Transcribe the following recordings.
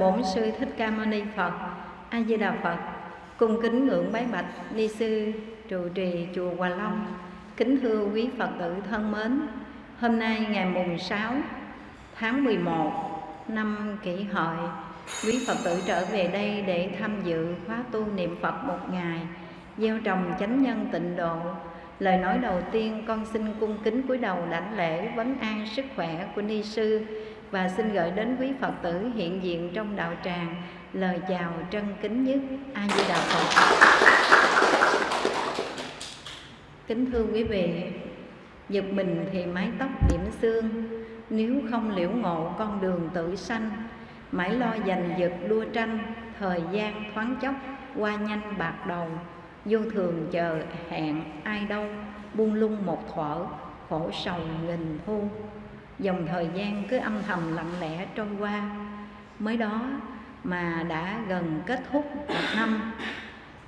Bổn sư Thích Ca Mâu Ni Phật. A Di Đà Phật. Cung kính ngưỡng bái bạch ni sư trụ trì chùa Hòa Long. Kính thưa quý Phật tử thân mến, hôm nay ngày mùng 6 tháng 11 năm kỷ hợi, quý Phật tử trở về đây để tham dự khóa tu niệm Phật một ngày, gieo trồng chánh nhân tịnh độ Lời nói đầu tiên con xin cung kính cúi đầu đảnh lễ vấn an sức khỏe của ni sư và xin gửi đến quý Phật tử hiện diện trong đạo tràng lời chào trân kính nhất A Di Đà Phật. Kính thưa quý vị, giật mình thì mái tóc điểm xương, nếu không liễu ngộ con đường tự sanh, mãi lo giành giật đua tranh, thời gian thoáng chốc qua nhanh bạc đầu vô thường chờ hẹn ai đâu buông lung một thuở khổ sầu nghìn thu dòng thời gian cứ âm thầm lặng lẽ trôi qua. Mới đó mà đã gần kết thúc một năm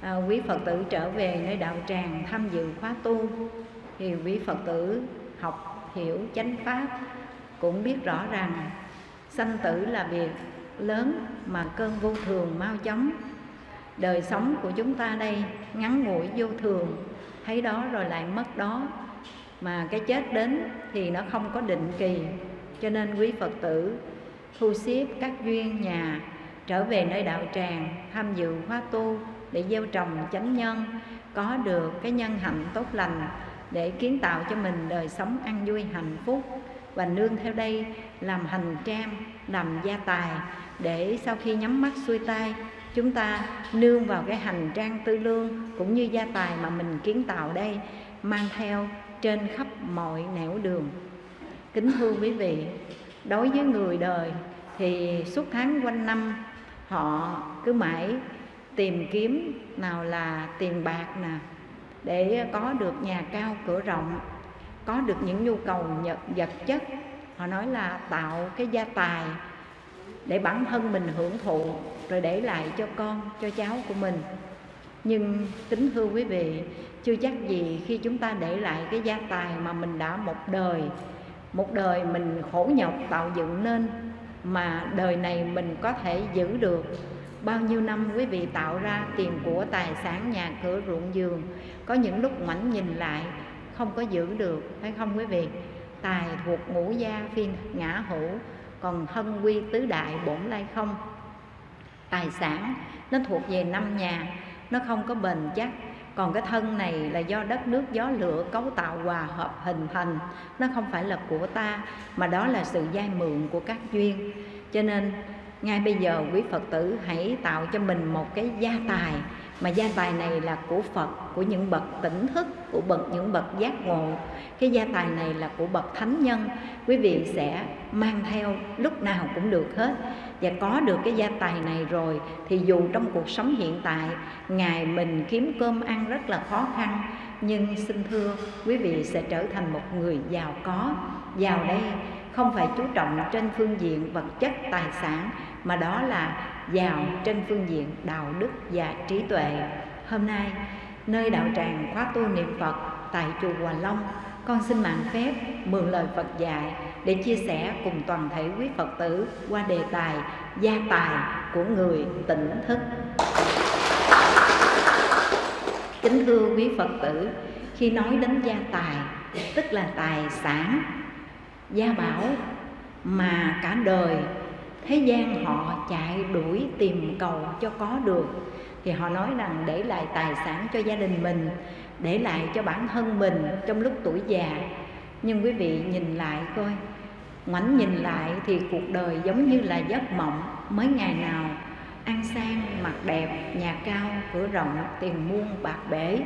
à, quý phật tử trở về nơi đạo tràng tham dự khóa tu. Thì quý phật tử học hiểu chánh pháp cũng biết rõ rằng sanh tử là việc lớn mà cơn vô thường mau chóng. Đời sống của chúng ta đây ngắn ngủi vô thường thấy đó rồi lại mất đó mà cái chết đến thì nó không có định kỳ. Cho nên quý phật tử thu xếp các duyên nhà, trở về nơi đạo tràng, tham dự khóa tu để gieo trồng chánh nhân, có được cái nhân hạnh tốt lành để kiến tạo cho mình đời sống an vui, hạnh phúc. Và nương theo đây làm hành trang, làm gia tài để sau khi nhắm mắt xuôi tay, chúng ta nương vào cái hành trang tư lương cũng như gia tài mà mình kiến tạo đây, mang theo trên khắp mọi nẻo đường. Kính thưa quý vị, đối với người đời thì suốt tháng quanh năm, họ cứ mãi tìm kiếm nào là tiền bạc nè, để có được nhà cao cửa rộng, có được những nhu cầu vật chất. Họ nói là tạo cái gia tài để bản thân mình hưởng thụ, rồi để lại cho con, cho cháu của mình. Nhưng kính thưa quý vị chưa chắc gì khi chúng ta để lại cái gia tài mà mình đã một đời một đời mình khổ nhọc tạo dựng nên, mà đời này mình có thể giữ được. Bao nhiêu năm quý vị tạo ra tiền của tài sản nhà cửa ruộng vườn có những lúc ngoảnh nhìn lại, không có giữ được, phải không quý vị? Tài thuộc ngũ gia phi ngã hữu, còn thân quy tứ đại bổn lai không? Tài sản nó thuộc về năm nhà, nó không có bền chắc còn cái thân này là do đất nước, gió lửa, cấu tạo, hòa hợp, hình thành. Nó không phải là của ta, mà đó là sự giai mượn của các duyên. Cho nên, ngay bây giờ quý phật tử hãy tạo cho mình một cái gia tài mà gia tài này là của Phật, của những bậc tỉnh thức, của bậc những bậc giác ngộ. Cái gia tài này là của bậc thánh nhân. Quý vị sẽ mang theo lúc nào cũng được hết. Và có được cái gia tài này rồi, thì dù trong cuộc sống hiện tại ngày mình kiếm cơm ăn rất là khó khăn. Nhưng xin thưa, quý vị sẽ trở thành một người giàu có, giàu đây không phải chú trọng trên phương diện vật chất, tài sản, mà đó là giàu trên phương diện đạo đức và trí tuệ. Hôm nay, nơi đạo tràng khóa tu niệm phật tại chùa hòa long, con xin mạng phép mượn lời phật dạy để chia sẻ cùng toàn thể quý phật tử qua đề tài gia tài của người tỉnh thức. Kính thưa quý phật tử, khi nói đến gia tài, tức là tài sản, gia bảo mà cả đời thế gian họ chạy đuổi tìm cầu cho có được. Thì họ nói rằng để lại tài sản cho gia đình mình, để lại cho bản thân mình trong lúc tuổi già. Nhưng quý vị nhìn lại coi, ngoảnh nhìn lại thì cuộc đời giống như là giấc mộng mới ngày nào. Ăn sang mặt đẹp, nhà cao, cửa rộng, tiền muôn bạc bể.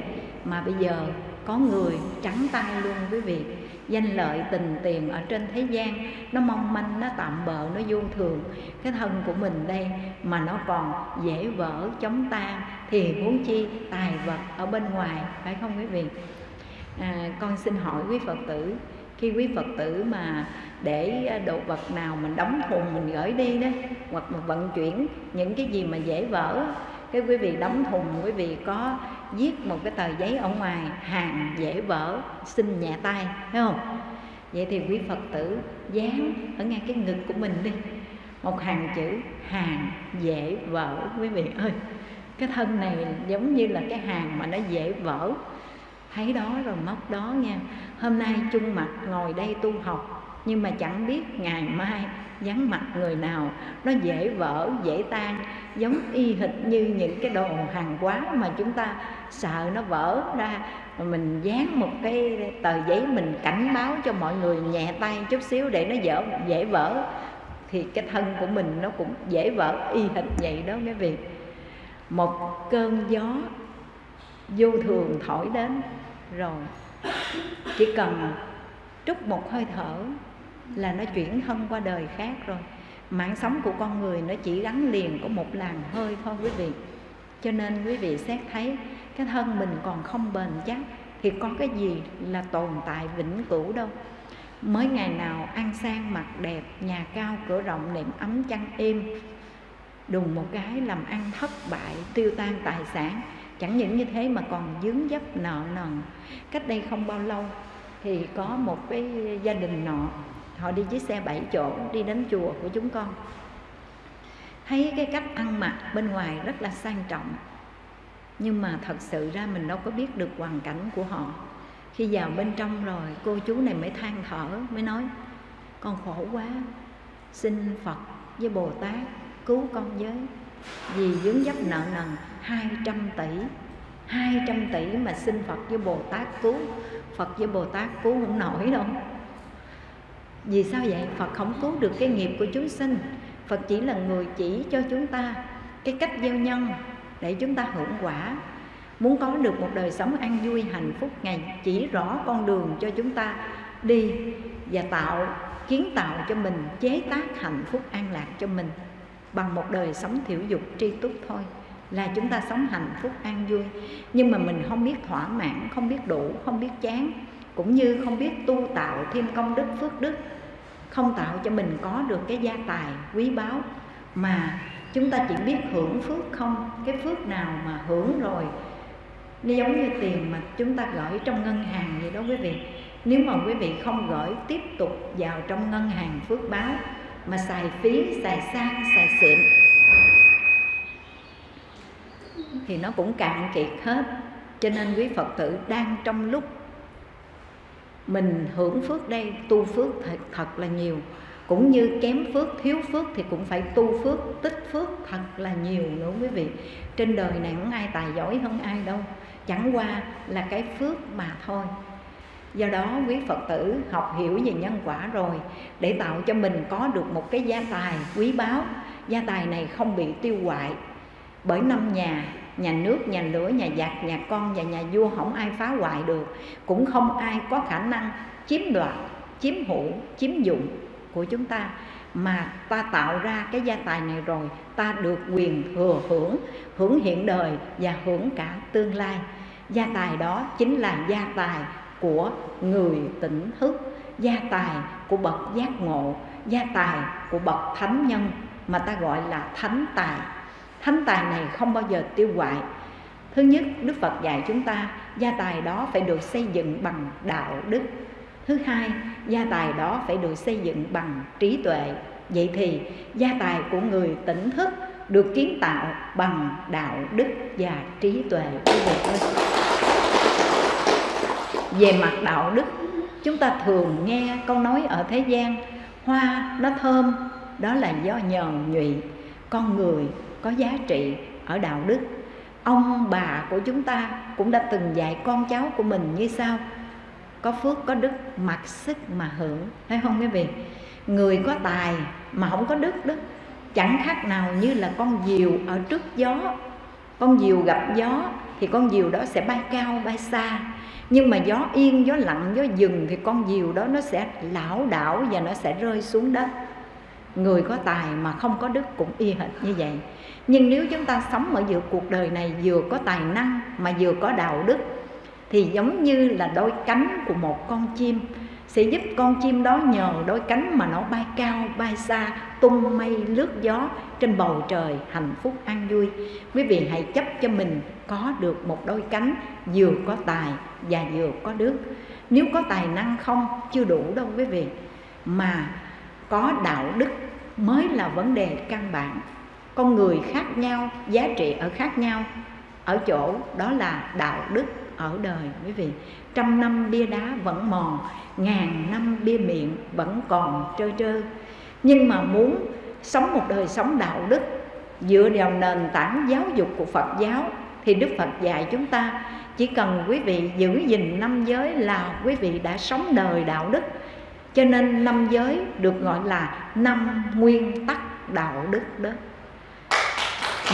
Mà bây giờ có người trắng tay luôn quý vị danh lợi tình tiền ở trên thế gian nó mong manh nó tạm bợ nó vô thường. Cái thân của mình đây mà nó còn dễ vỡ chống tan thì huống chi tài vật ở bên ngoài phải không quý vị? À, con xin hỏi quý phật tử khi quý phật tử mà để đồ vật nào mình đóng thùng mình gửi đi đó hoặc mà vận chuyển những cái gì mà dễ vỡ cái quý vị đóng thùng quý vị có viết một cái tờ giấy ở ngoài, hàng dễ vỡ, xin nhẹ tay, thấy không? Vậy thì quý phật tử dán ở ngay cái ngực của mình đi. Một hàng chữ, hàng dễ vỡ, quý vị ơi. Cái thân này giống như là cái hàng mà nó dễ vỡ. Thấy đó rồi móc đó nha. Hôm nay chung mặt ngồi đây tu học, nhưng mà chẳng biết ngày mai dáng mặt người nào, nó dễ vỡ, dễ tan, giống y hệt như những cái đồ hàng quá mà chúng ta sợ nó vỡ ra. Mình dán một cái tờ giấy mình cảnh báo cho mọi người nhẹ tay chút xíu để nó dở, dễ vỡ, thì cái thân của mình nó cũng dễ vỡ, y hệt vậy đó mấy vị. Một cơn gió vô thường thổi đến, rồi chỉ cần trút một hơi thở là nó chuyển thân qua đời khác rồi. Mạng sống của con người nó chỉ gắn liền có một làn hơi thôi quý vị. Cho nên quý vị xét thấy cái thân mình còn không bền chắc thì có cái gì là tồn tại vĩnh cửu đâu. Mới ngày nào ăn sang mặc đẹp, nhà cao cửa rộng, nệm ấm chăn êm, đùng một cái làm ăn thất bại, tiêu tan tài sản. Chẳng những như thế mà còn dướng dấp nợ nần. Cách đây không bao lâu thì có một cái gia đình nọ họ đi chiếc xe bảy chỗ, đi đến chùa của chúng con. Thấy cái cách ăn mặc bên ngoài rất là sang trọng. Nhưng mà thật sự ra mình đâu có biết được hoàn cảnh của họ. Khi vào bên trong rồi, cô chú này mới than thở, mới nói, con khổ quá, xin phật với bồ tát cứu con với. Vì dướng dấp nợ nần 200 tỷ 200 tỷ mà xin Phật với Bồ Tát cứu. Phật với Bồ Tát cứu không nổi đâu vì sao vậy? Phật không cứu được cái nghiệp của chúng sinh. Phật chỉ là người chỉ cho chúng ta cái cách gieo nhân để chúng ta hưởng quả. Muốn có được một đời sống an vui, hạnh phúc, ngày chỉ rõ con đường cho chúng ta đi và tạo, kiến tạo cho mình chế tác hạnh phúc an lạc cho mình bằng một đời sống thiểu dục tri túc thôi. Là chúng ta sống hạnh phúc, an vui. Nhưng mà mình không biết thỏa mãn, không biết đủ, không biết chán, cũng như không biết tu tạo thêm công đức, phước đức không tạo cho mình có được cái gia tài, quý báu. Mà chúng ta chỉ biết hưởng phước không? Cái phước nào mà hưởng rồi, nó giống như tiền mà chúng ta gửi trong ngân hàng vậy đó quý vị. Nếu mà quý vị không gửi tiếp tục vào trong ngân hàng phước báo mà xài phí, xài sang, xài xịn, thì nó cũng cạn kiệt hết. Cho nên quý phật tử đang trong lúc mình hưởng phước đây tu phước thật, thật là nhiều. Cũng như kém phước thiếu phước thì cũng phải tu phước tích phước thật là nhiều nữa quý vị. Trên đời này không ai tài giỏi hơn ai đâu. Chẳng qua là cái phước mà thôi. Do đó quý phật tử học hiểu về nhân quả rồi để tạo cho mình có được một cái gia tài quý báu. Gia tài này không bị tiêu hoại bởi năm nhà nhà nước, nhà lửa, nhà giặc, nhà con và nhà vua không ai phá hoại được. Cũng không ai có khả năng chiếm đoạt, chiếm hữu, chiếm dụng của chúng ta. Mà ta tạo ra cái gia tài này rồi, ta được quyền thừa hưởng hưởng hiện đời và hưởng cả tương lai. Gia tài đó chính là gia tài của người tỉnh thức, gia tài của bậc giác ngộ, gia tài của bậc thánh nhân mà ta gọi là thánh tài thánh tài này không bao giờ tiêu hoại. Thứ nhất, đức phật dạy chúng ta, gia tài đó phải được xây dựng bằng đạo đức. Thứ hai, gia tài đó phải được xây dựng bằng trí tuệ. Vậy thì, gia tài của người tỉnh thức được kiến tạo bằng đạo đức và trí tuệ về mặt đạo đức, chúng ta thường nghe câu nói ở thế gian, hoa nó thơm, đó là do nhờn nhụy, con người có giá trị ở đạo đức. Ông bà của chúng ta cũng đã từng dạy con cháu của mình như sau. Có phước, có đức, mặc sức mà hưởng. Thấy không quý vị? Người có tài mà không có đức đó, chẳng khác nào như là con diều ở trước gió. Con diều gặp gió thì con diều đó sẽ bay cao, bay xa. Nhưng mà gió yên, gió lặng, gió dừng thì con diều đó nó sẽ lảo đảo và nó sẽ rơi xuống đất. Người có tài mà không có đức cũng y hệt như vậy nhưng nếu chúng ta sống ở giữa cuộc đời này vừa có tài năng mà vừa có đạo đức, thì giống như là đôi cánh của một con chim, sẽ giúp con chim đó nhờ đôi cánh mà nó bay cao, bay xa, tung mây, lướt gió trên bầu trời hạnh phúc, an vui. Quý vị hãy chấp cho mình có được một đôi cánh vừa có tài và vừa có đức. Nếu có tài năng không, chưa đủ đâu quý vị. Mà có đạo đức mới là vấn đề căn bản con người khác nhau, giá trị ở khác nhau. Ở chỗ đó là đạo đức ở đời, quý vị. Trăm năm bia đá vẫn mòn, ngàn năm bia miệng vẫn còn trơ trơ. Nhưng mà muốn sống một đời sống đạo đức dựa vào nền tảng giáo dục của Phật giáo thì Đức Phật dạy chúng ta, chỉ cần quý vị giữ gìn năm giới là quý vị đã sống đời đạo đức. Cho nên năm giới được gọi là năm nguyên tắc đạo đức đó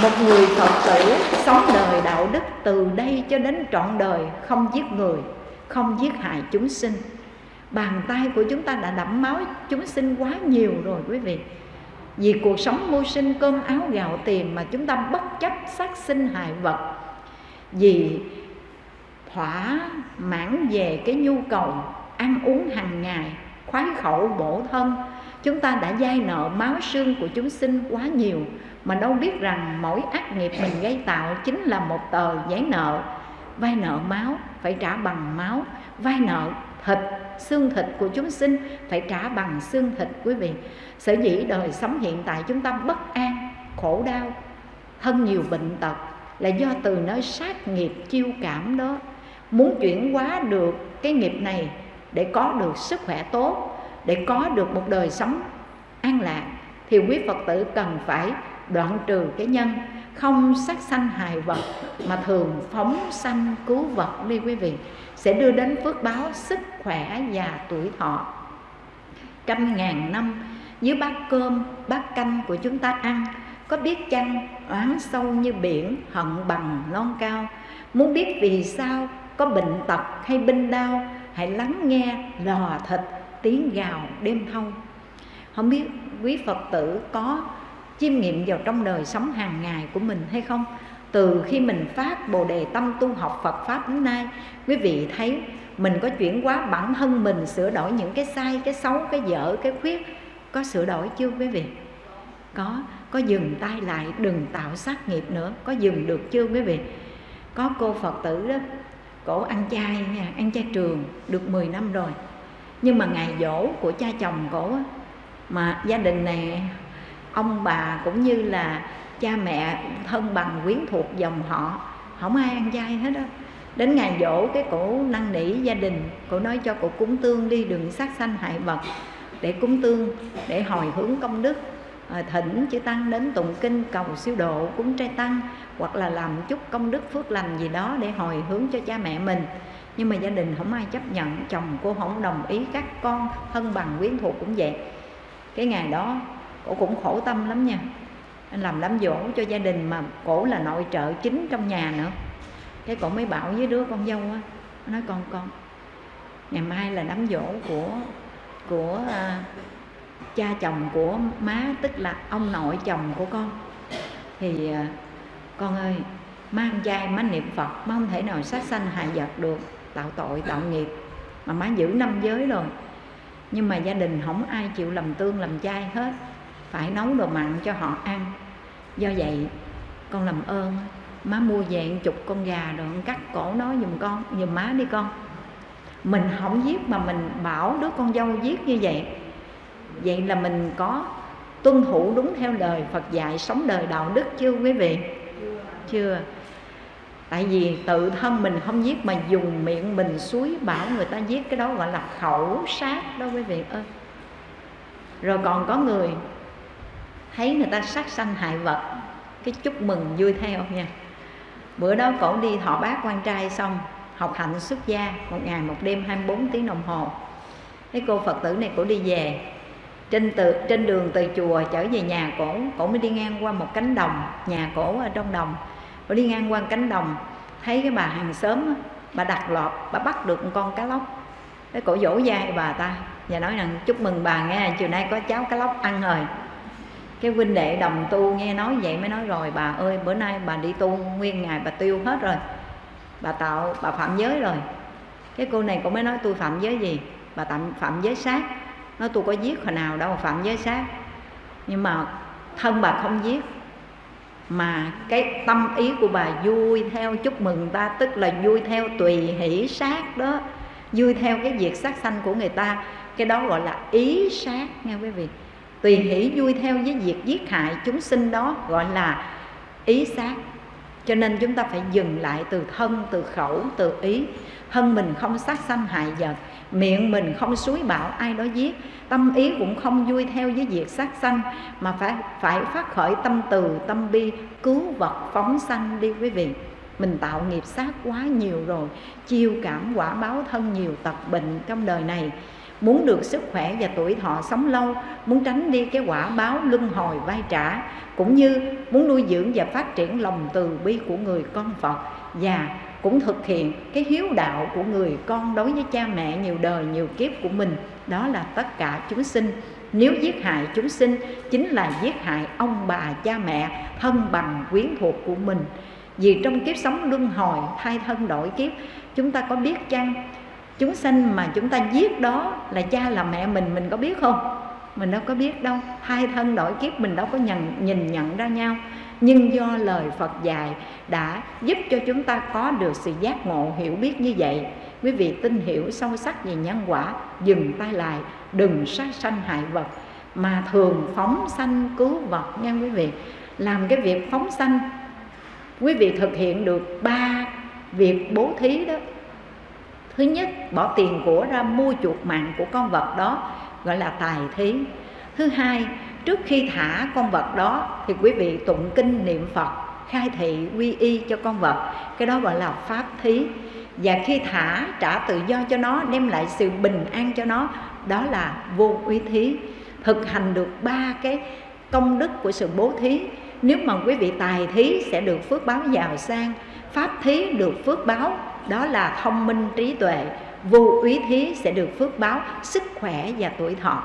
một người Phật tử sống đời đạo đức từ đây cho đến trọn đời không giết người, không giết hại chúng sinh. Bàn tay của chúng ta đã đẫm máu chúng sinh quá nhiều rồi quý vị. Vì cuộc sống mưu sinh cơm áo gạo tiền mà chúng ta bất chấp sát sinh hại vật. Vì thỏa mãn về cái nhu cầu ăn uống hàng ngày, khoái khẩu bổ thân, chúng ta đã dai nợ máu xương của chúng sinh quá nhiều mà đâu biết rằng mỗi ác nghiệp mình gây tạo chính là một tờ giấy nợ. Vay nợ máu phải trả bằng máu. Vay nợ thịt, xương thịt của chúng sinh phải trả bằng xương thịt quý vị. Sở dĩ đời sống hiện tại chúng ta bất an, khổ đau, thân nhiều bệnh tật là do từ nơi sát nghiệp chiêu cảm đó. Muốn chuyển hóa được cái nghiệp này để có được sức khỏe tốt, để có được một đời sống an lạc thì quý phật tử cần phải đoạn trừ cái nhân, không sát sanh hại vật mà thường phóng sanh cứu vật đi quý vị, sẽ đưa đến phước báo sức khỏe và tuổi thọ. Trăm ngàn năm dưới bát cơm, bát canh của chúng ta ăn, có biết chăng oán sâu như biển, hận bằng non cao? Muốn biết vì sao có bệnh tật hay binh đau hãy lắng nghe lò thịt tiếng gào đêm thâu không biết quý phật tử có chiêm nghiệm vào trong đời sống hàng ngày của mình hay không? Từ khi mình phát bồ đề tâm tu học Phật pháp đến nay, quý vị thấy mình có chuyển hóa bản thân mình, sửa đổi những cái sai, cái xấu, cái dở, cái khuyết, có sửa đổi chưa quý vị? Có có dừng tay lại, đừng tạo sát nghiệp nữa, có dừng được chưa quý vị? Có cô phật tử đó, cổ ăn chay nha, ăn chay trường, được 10 năm rồi. Nhưng mà ngày dỗ của cha chồng cổ mà gia đình này ông bà cũng như là cha mẹ thân bằng quyến thuộc dòng họ. Không ai ăn chay hết á. Đến ngày dỗ cái cổ năn nỉ gia đình cổ nói cho cổ cúng tương đi đừng sát sanh hại vật để cúng tương để hồi hướng công đức. À, thỉnh chư tăng đến tụng kinh cầu siêu độ cúng trai tăng hoặc là làm chút công đức phước lành gì đó để hồi hướng cho cha mẹ mình. Nhưng mà gia đình không ai chấp nhận chồng cô không đồng ý các con thân bằng quyến thuộc cũng vậy. Cái ngày đó cổ cũng khổ tâm lắm nha. Anh làm đám dỗ cho gia đình mà cổ là nội trợ chính trong nhà nữa. Cái cổ mới bảo với đứa con dâu á nói con con ngày mai là đám dỗ của của à, cha chồng của má tức là ông nội chồng của con. Thì à, con ơi má ăn chay má niệm phật má không thể nào sát sanh hại vật được tạo tội tạo nghiệp mà má giữ năm giới rồi. Nhưng mà gia đình không ai chịu làm tương làm chay hết phải nấu đồ mặn cho họ ăn. Do vậy, con làm ơn, má mua về chục con gà rồi cắt cổ nó giùm con, giùm má đi con. Mình không giết mà mình bảo đứa con dâu giết như vậy. Vậy là mình có tuân thủ đúng theo lời Phật dạy sống đời đạo đức chưa quý vị? Chưa. Tại vì tự thân mình không giết mà dùng miệng mình suối bảo người ta giết, cái đó gọi là khẩu sát đó quý vị ơi. Rồi còn có người thấy người ta sát sanh hại vật, cái chúc mừng vui theo nha. Bữa đó cổ đi thọ bác quan trai xong, học hạnh xuất gia, một ngày một đêm 24 tiếng đồng hồ. Cái cô phật tử này cổ đi về, trên từ, trên đường từ chùa trở về nhà cổ cổ mới đi ngang qua một cánh đồng, nhà cổ ở trong đồng. Cổ đi ngang qua cánh đồng, thấy cái bà hàng xóm bà đặt lọt, bà bắt được một con cá lóc. Cái cổ dỗ dai bà ta và nói rằng, chúc mừng bà nghe, chiều nay có cháu cá lóc ăn rồi cái huynh đệ đồng tu nghe nói vậy mới nói rồi, bà ơi, bữa nay bà đi tu nguyên ngày bà tiêu hết rồi. Bà tạo, bà phạm giới rồi. Cái cô này cũng mới nói, tôi phạm giới gì? Bà tạm, phạm giới sát. Nói, tôi có giết hồi nào đâu, phạm giới sát. Nhưng mà thân bà không giết. Mà cái tâm ý của bà vui theo, chúc mừng ta, tức là vui theo tùy hỷ sát đó. Vui theo cái việc sát sanh của người ta. Cái đó gọi là ý sát nghe quý vị tùy hỷ vui theo với việc giết hại chúng sinh đó, gọi là ý sát. Cho nên chúng ta phải dừng lại từ thân, từ khẩu, từ ý. Thân mình không sát sanh hại vật, miệng mình không suối bảo ai đó giết. Tâm ý cũng không vui theo với việc sát sanh, mà phải phải phát khởi tâm từ, tâm bi, cứu vật, phóng sanh đi quý vị. Mình tạo nghiệp sát quá nhiều rồi, chiêu cảm, quả báo thân nhiều tật bệnh trong đời này muốn được sức khỏe và tuổi thọ sống lâu, muốn tránh đi cái quả báo luân hồi vai trả, cũng như muốn nuôi dưỡng và phát triển lòng từ bi của người con phật, và cũng thực hiện cái hiếu đạo của người con đối với cha mẹ nhiều đời nhiều kiếp của mình. Đó là tất cả chúng sinh. Nếu giết hại chúng sinh, chính là giết hại ông bà cha mẹ thân bằng quyến thuộc của mình. Vì trong kiếp sống luân hồi, thay thân đổi kiếp, chúng ta có biết chăng? Chúng sanh mà chúng ta giết đó là cha là mẹ mình mình có biết không? Mình đâu có biết đâu. Hai thân đổi kiếp mình đâu có nhận, nhìn nhận ra nhau. Nhưng do lời Phật dạy đã giúp cho chúng ta có được sự giác ngộ hiểu biết như vậy. Quý vị tin hiểu sâu sắc về nhân quả dừng tay lại đừng sát sanh hại vật mà thường phóng sanh cứu vật nha quý vị. Làm cái việc phóng sanh quý vị thực hiện được ba việc bố thí đó thứ nhất, bỏ tiền của ra mua chuộc mạng của con vật đó, gọi là tài thí. Thứ hai, trước khi thả con vật đó thì quý vị tụng kinh niệm phật, khai thị quy y cho con vật. Cái đó gọi là pháp thí. Và khi thả, trả tự do cho nó, đem lại sự bình an cho nó, đó là vô uy thí. Thực hành được ba cái công đức của sự bố thí. Nếu mà quý vị tài thí, sẽ được phước báo giàu sang. Pháp thí được phước báo đó là thông minh trí tuệ, vô úy thí sẽ được phước báo sức khỏe và tuổi thọ.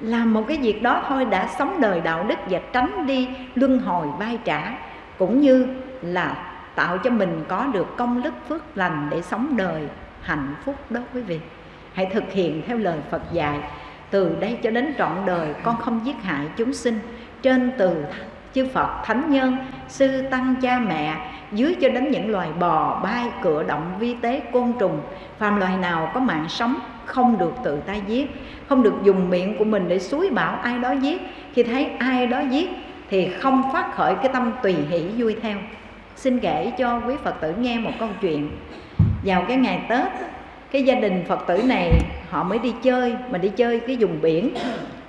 Làm một cái việc đó thôi đã sống đời đạo đức và tránh đi luân hồi vai trả, cũng như là tạo cho mình có được công đức phước lành để sống đời hạnh phúc đó quý vị. Hãy thực hiện theo lời Phật dạy, từ đây cho đến trọn đời con không giết hại chúng sinh. Trên từ chư Phật thánh nhân, sư tăng cha mẹ dưới cho đến những loài bò bay cựa động, vi tế, côn trùng, phàm loài nào có mạng sống không được tự tay giết, không được dùng miệng của mình để suối bảo ai đó giết khi thấy ai đó giết thì không phát khởi cái tâm tùy hỷ vui theo. Xin kể cho quý phật tử nghe một câu chuyện. Vào cái ngày tết, cái gia đình phật tử này, họ mới đi chơi, mà đi chơi cái vùng biển,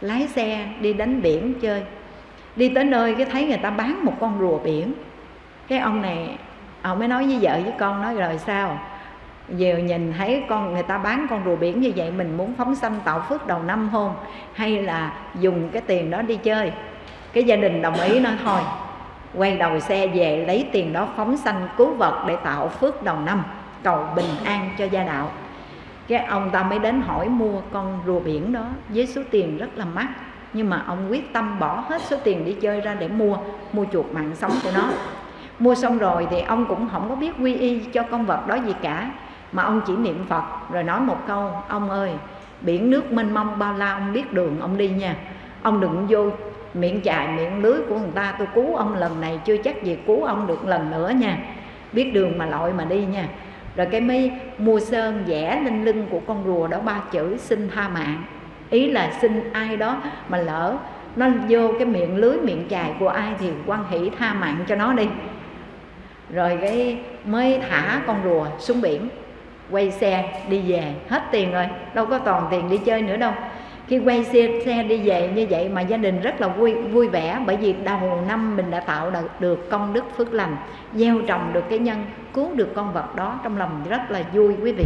lái xe đi đánh biển chơi. Đi tới nơi cái thấy người ta bán một con rùa biển cái ông này, ông mới nói với vợ với con nói rồi sao? Giờ nhìn thấy con, người ta bán con rùa biển như vậy, mình muốn phóng sanh tạo phước đầu năm hôn hay là dùng cái tiền đó đi chơi? Cái gia đình đồng ý nói thôi. Quay đầu xe về lấy tiền đó phóng sanh cứu vật để tạo phước đầu năm, cầu bình an cho gia đạo. Cái ông ta mới đến hỏi mua con rùa biển đó với số tiền rất là mắc, nhưng mà ông quyết tâm bỏ hết số tiền đi chơi ra để mua mua chuột mạng sống của nó mua xong rồi thì ông cũng không có biết quy y cho con vật đó gì cả, mà ông chỉ niệm phật rồi nói một câu, ông ơi, biển nước mênh mông bao la, ông biết đường ông đi nha. Ông đừng vô miệng chài, miệng lưới của người ta, tôi cứu ông lần này, chưa chắc gì cứu ông được lần nữa nha. Biết đường mà lội mà đi nha. Rồi cái mới mua sơn vẽ lên lưng của con rùa đó ba chữ, xin tha mạng. Ý là xin ai đó mà lỡ nó vô cái miệng lưới, miệng chài của ai thì quan hỷ tha mạng cho nó đi rồi cái mới thả con rùa xuống biển quay xe đi về hết tiền rồi đâu có toàn tiền đi chơi nữa đâu. Khi quay xe, xe đi về như vậy mà gia đình rất là vui vui vẻ bởi vì đầu năm mình đã tạo được, được công đức phước lành gieo trồng được cái nhân cứu được con vật đó trong lòng rất là vui quý vị.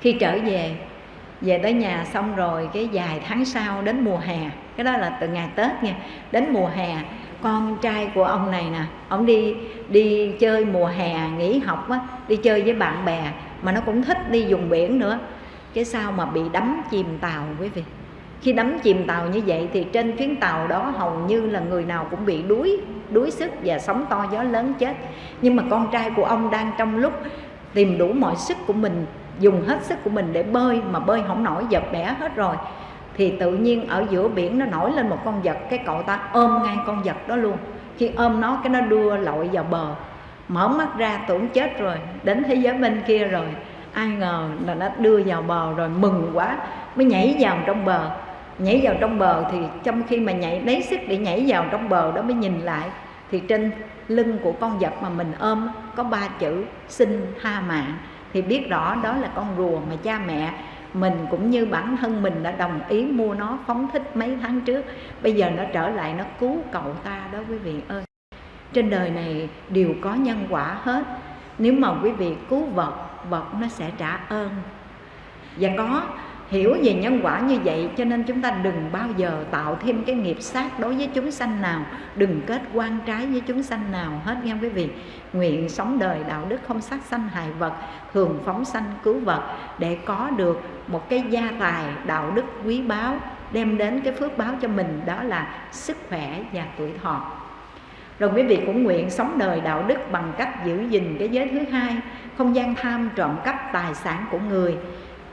Khi trở về về tới nhà xong rồi cái vài tháng sau đến mùa hè cái đó là từ ngày tết nha đến mùa hè con trai của ông này nè, ông đi đi chơi mùa hè, nghỉ học á, đi chơi với bạn bè, mà nó cũng thích đi dùng biển nữa. Cái sao mà bị đắm chìm tàu quý vị? Khi đắm chìm tàu như vậy thì trên chuyến tàu đó hầu như là người nào cũng bị đuối đuối sức và sóng to gió lớn chết. Nhưng mà con trai của ông đang trong lúc tìm đủ mọi sức của mình, dùng hết sức của mình để bơi mà bơi không nổi giật bẻ hết rồi thì tự nhiên ở giữa biển nó nổi lên một con vật, cái cậu ta ôm ngay con vật đó luôn. Khi ôm nó, cái nó đưa lội vào bờ. Mở mắt ra, tưởng chết rồi, đến thế giới bên kia rồi. Ai ngờ là nó đưa vào bờ rồi mừng quá, mới nhảy vào trong bờ. Nhảy vào trong bờ thì trong khi mà nhảy, lấy sức để nhảy vào trong bờ đó mới nhìn lại, thì trên lưng của con vật mà mình ôm có ba chữ, xin tha mạng. Thì biết rõ đó là con rùa mà cha mẹ mình cũng như bản thân mình đã đồng ý mua nó, phóng thích mấy tháng trước. Bây giờ nó trở lại, nó cứu cậu ta đó quý vị ơi. Trên đời này đều có nhân quả hết. Nếu mà quý vị cứu vật vật nó sẽ trả ơn. Và có hiểu về nhân quả như vậy, cho nên chúng ta đừng bao giờ tạo thêm cái nghiệp sát đối với chúng sanh nào. Đừng kết quan trái với chúng sanh nào hết nghe quý vị. Nguyện sống đời đạo đức không sát sanh hại vật thường phóng sanh cứu vật, để có được một cái gia tài đạo đức quý báu, đem đến cái phước báo cho mình, đó là sức khỏe và tuổi thọ. Rồi quý vị cũng nguyện sống đời đạo đức bằng cách giữ gìn cái giới thứ hai, không gian tham trộm cắp tài sản của người,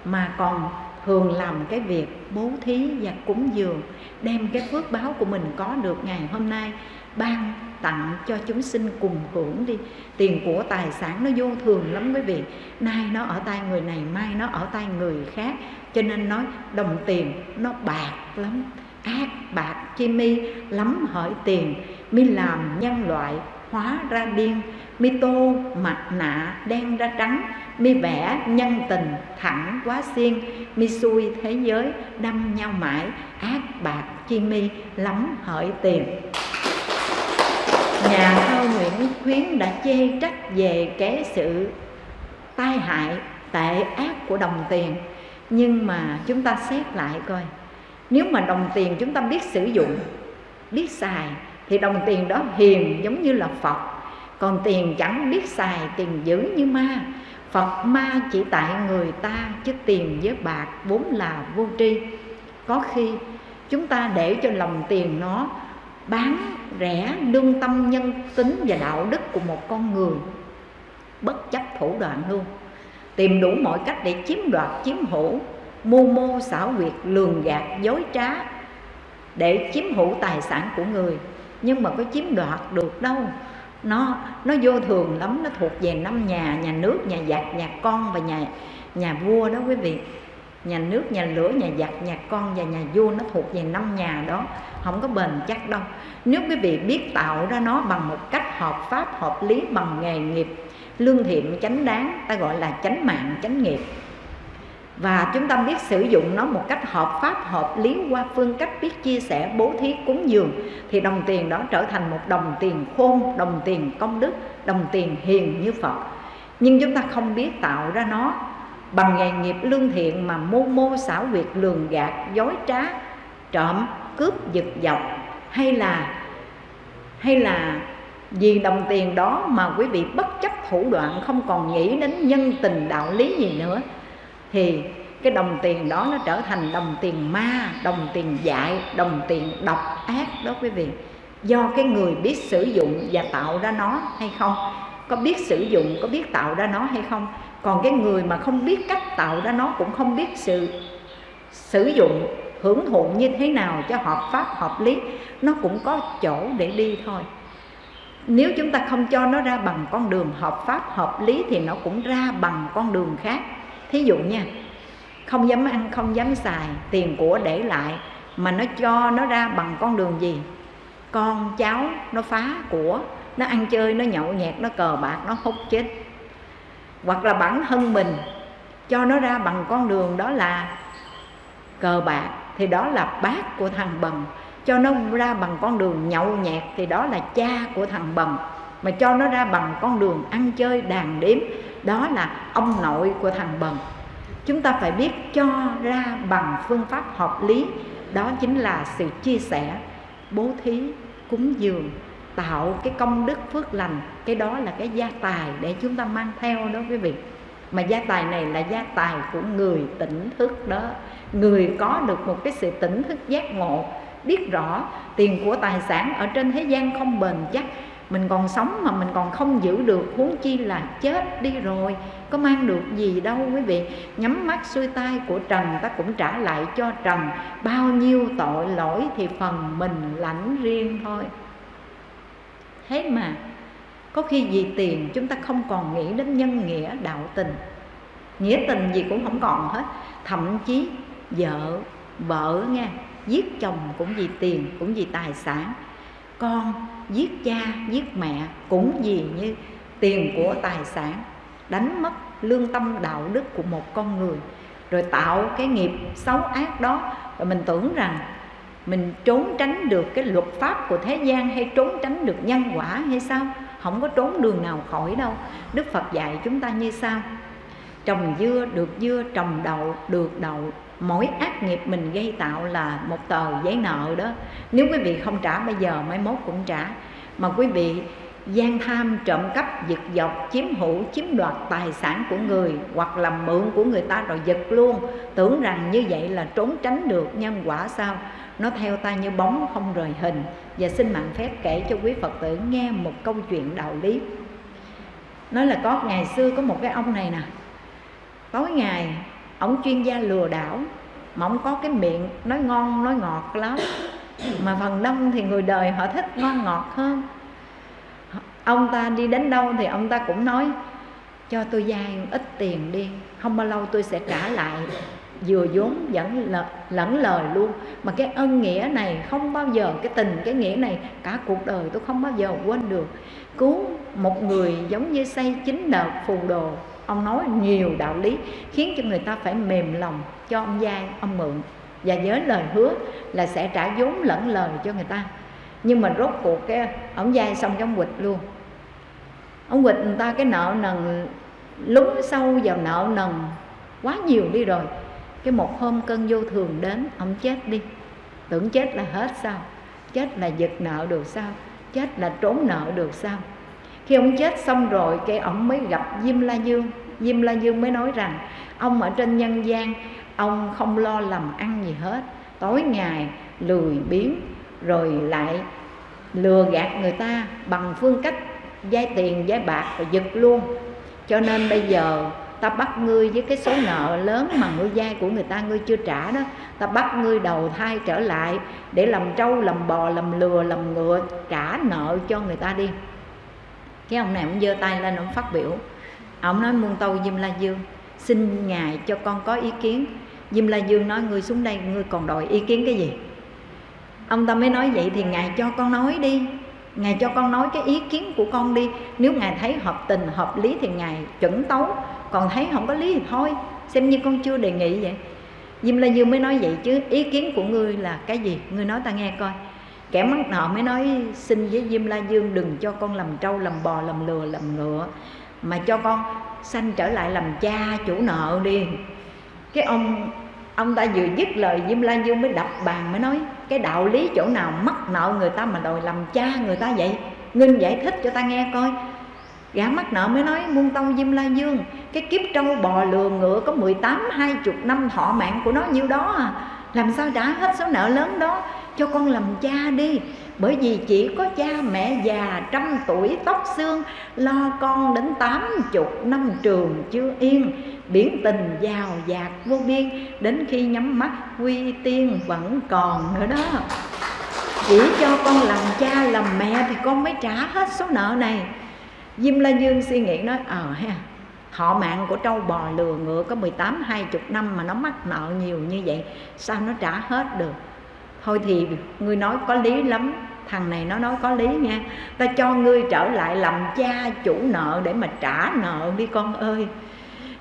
mà còn thường làm cái việc bố thí và cúng dường, đem cái phước báo của mình có được ngày hôm nay ban tặng cho chúng sinh cùng hưởng đi. Tiền của tài sản nó vô thường lắm quý vị. Nay nó ở tay người này, mai nó ở tay người khác. Cho nên nói đồng tiền nó bạc lắm, ác bạc chi mi lắm hỡi tiền. Mi làm nhân loại hóa ra điên, mi tô mặt nạ đen ra trắng mi vẽ nhân tình thẳng quá xiên, mi xui thế giới đâm nhau mãi, ác bạc chi mi lắm hỡi tiền. Nhà thơ nguyễn khuyến đã chê trách về cái sự tai hại, tệ ác của đồng tiền. Nhưng mà chúng ta xét lại coi, nếu mà đồng tiền chúng ta biết sử dụng, biết xài, thì đồng tiền đó hiền giống như là phật. Còn tiền chẳng biết xài tiền dữ như ma phật ma chỉ tại người ta chứ tiền với bạc vốn là vô tri. Có khi chúng ta để cho lòng tiền nó bán rẻ lương tâm nhân tính và đạo đức của một con người. Bất chấp thủ đoạn luôn. Tìm đủ mọi cách để chiếm đoạt, chiếm hữu, mưu mô xảo quyệt, lường gạt, dối trá để chiếm hữu tài sản của người. Nhưng mà có chiếm đoạt được đâu? Nó nó vô thường lắm, nó thuộc về năm nhà nhà nước, nhà giặc, nhà con và nhà nhà vua đó quý vị. Nhà nước, nhà lửa, nhà giặc, nhà con và nhà vua nó thuộc về năm nhà đó, không có bền chắc đâu. Nếu quý vị biết tạo ra nó bằng một cách hợp pháp, hợp lý, bằng nghề nghiệp, lương thiện chánh đáng, ta gọi là chánh mạng, chánh nghiệp và chúng ta biết sử dụng nó một cách hợp pháp, hợp lý qua phương cách biết chia sẻ, bố thí, cúng dường. Thì đồng tiền đó trở thành một đồng tiền khôn, đồng tiền công đức, đồng tiền hiền như phật. Nhưng chúng ta không biết tạo ra nó bằng nghề nghiệp lương thiện mà mô mô xảo quyệt, lường gạt, dối trá, trộm, cướp, giật dọc hay là hay là vì đồng tiền đó mà quý vị bất chấp thủ đoạn, không còn nghĩ đến nhân tình, đạo lý gì nữa thì cái đồng tiền đó nó trở thành đồng tiền ma, đồng tiền dại, đồng tiền độc ác đó quý vị. Do cái người biết sử dụng và tạo ra nó hay không? Có biết sử dụng, có biết tạo ra nó hay không? Còn cái người mà không biết cách tạo ra nó cũng không biết sự sử dụng, hưởng thụ như thế nào cho hợp pháp, hợp lý, nó cũng có chỗ để đi thôi. Nếu chúng ta không cho nó ra bằng con đường hợp pháp, hợp lý thì nó cũng ra bằng con đường khác thí dụ nha, không dám ăn, không dám xài tiền của để lại mà nó cho nó ra bằng con đường gì? Con cháu nó phá của, nó ăn chơi, nó nhậu nhẹt, nó cờ bạc, nó hút chết. Hoặc là bản thân mình cho nó ra bằng con đường đó là cờ bạc, thì đó là bác của thằng bần cho nó ra bằng con đường nhậu nhẹt, thì đó là cha của thằng bần mà cho nó ra bằng con đường ăn chơi, đàn đếm đó là ông nội của thằng bần. Chúng ta phải biết cho ra bằng phương pháp hợp lý. Đó chính là sự chia sẻ, bố thí, cúng dường, tạo cái công đức phước lành. Cái đó là cái gia tài để chúng ta mang theo đó quý vị. Mà gia tài này là gia tài của người tỉnh thức đó. Người có được một cái sự tỉnh thức giác ngộ, biết rõ tiền của tài sản ở trên thế gian không bền chắc mình còn sống mà mình còn không giữ được, huống chi là chết đi rồi. Có mang được gì đâu quý vị. Nhắm mắt xuôi tay của trần, ta cũng trả lại cho trần. Bao nhiêu tội lỗi thì phần mình lãnh riêng thôi. Thế mà, có khi vì tiền chúng ta không còn nghĩ đến nhân nghĩa, đạo tình. Nghĩa tình gì cũng không còn hết. Thậm chí vợ vợ nghe giết chồng cũng vì tiền, cũng vì tài sản con, giết cha, giết mẹ, cũng gì như tiền của tài sản, đánh mất lương tâm đạo đức của một con người, rồi tạo cái nghiệp xấu ác đó. Và mình tưởng rằng mình trốn tránh được cái luật pháp của thế gian hay trốn tránh được nhân quả hay sao? Không có trốn đường nào khỏi đâu. Đức phật dạy chúng ta như sau. Trồng dưa được dưa, trồng đậu được đậu mỗi ác nghiệp mình gây tạo là một tờ giấy nợ đó. Nếu quý vị không trả, bây giờ mai mốt cũng trả. Mà quý vị gian tham, trộm cắp, giật dọc chiếm hữu, chiếm đoạt tài sản của người hoặc làm mượn của người ta rồi giật luôn. Tưởng rằng như vậy là trốn tránh được nhân quả sao? Nó theo ta như bóng không rời hình. Và xin mạng phép kể cho quý phật tử nghe một câu chuyện đạo lý. Nói là có ngày xưa có một cái ông này nè. Tối ngày ông chuyên gia lừa đảo mà ông có cái miệng nói ngon nói ngọt lắm. Mà phần đông thì người đời họ thích ngon ngọt hơn. Ông ta đi đến đâu thì ông ta cũng nói cho tôi vay ít tiền đi không bao lâu tôi sẽ trả lại. Vừa vốn vẫn lẫn, lẫn lời luôn. Mà cái ân nghĩa này không bao giờ cái tình cái nghĩa này cả cuộc đời tôi không bao giờ quên được. Cứu một người giống như xây chính đợt phù đồ ông nói nhiều đạo lý khiến cho người ta phải mềm lòng cho ông vay ông mượn. Và với lời hứa là sẽ trả vốn lẫn lời cho người ta. Nhưng mà rốt cuộc cái, ông vay xong cái ông quỵt luôn. Ông quỵt người ta cái nợ nần, lún sâu vào nợ nần quá nhiều đi rồi. Cái một hôm cơn vô thường đến, ông chết đi. Tưởng chết là hết sao? Chết là giật nợ được sao? Chết là trốn nợ được sao? Khi ông chết xong rồi, cái ông mới gặp Diêm La Dương. Diêm La Dương mới nói rằng, ông ở trên nhân gian, ông không lo làm ăn gì hết. Tối ngày lười biếng, rồi lại lừa gạt người ta bằng phương cách vay tiền vay bạc và giật luôn. Cho nên bây giờ ta bắt ngươi với cái số nợ lớn mà ngươi vay của người ta ngươi chưa trả đó, ta bắt ngươi đầu thai trở lại để làm trâu, làm bò, làm lừa, làm ngựa, trả nợ cho người ta đi cái ông này ông giơ tay lên, ông phát biểu. Ông nói, muôn tâu diêm la dương, xin ngài cho con có ý kiến. Diêm la dương nói ngươi xuống đây ngươi còn đòi ý kiến cái gì? Ông ta mới nói vậy thì ngài cho con nói đi. Ngài cho con nói cái ý kiến của con đi. Nếu ngài thấy hợp tình, hợp lý thì ngài chuẩn tấu. Còn thấy không có lý thì thôi. Xem như con chưa đề nghị vậy. Diêm La Dương mới nói vậy chứ, ý kiến của ngươi là cái gì? Ngươi nói ta nghe coi kẻ mắc nợ mới nói, xin với Diêm La Dương đừng cho con làm trâu, làm bò, làm lừa, làm ngựa, mà cho con sanh trở lại làm cha chủ nợ đi. Cái ông ông ta vừa dứt lời, Diêm La Dương mới đập bàn, mới nói, cái đạo lý chỗ nào mắc nợ người ta mà đòi làm cha người ta vậy? Nginh giải thích cho ta nghe coi. Gã mắc nợ mới nói, muôn tông Diêm La Dương, Cái kiếp trâu bò lừa ngựa có 18 20 năm, thọ mạng của nó nhiêu đó à? Làm sao trả hết số nợ lớn đó? Cho con làm cha đi. Bởi vì chỉ có cha mẹ già trăm tuổi tóc xương, Lo con đến tám chục năm trường chưa yên. Biển tình giàu dạt vô biên, Đến khi nhắm mắt quy tiên vẫn còn nữa đó. Chỉ cho con làm cha làm mẹ thì con mới trả hết số nợ này. Diêm La Dương suy nghĩ nói ờ ha, Họ mạng của trâu bò lừa ngựa có 18 20 năm mà nó mắc nợ nhiều như vậy, Sao nó trả hết được? Thôi thì ngươi nói có lý lắm Thằng này nó nói có lý nha. Ta cho ngươi trở lại làm cha chủ nợ để mà trả nợ đi con ơi.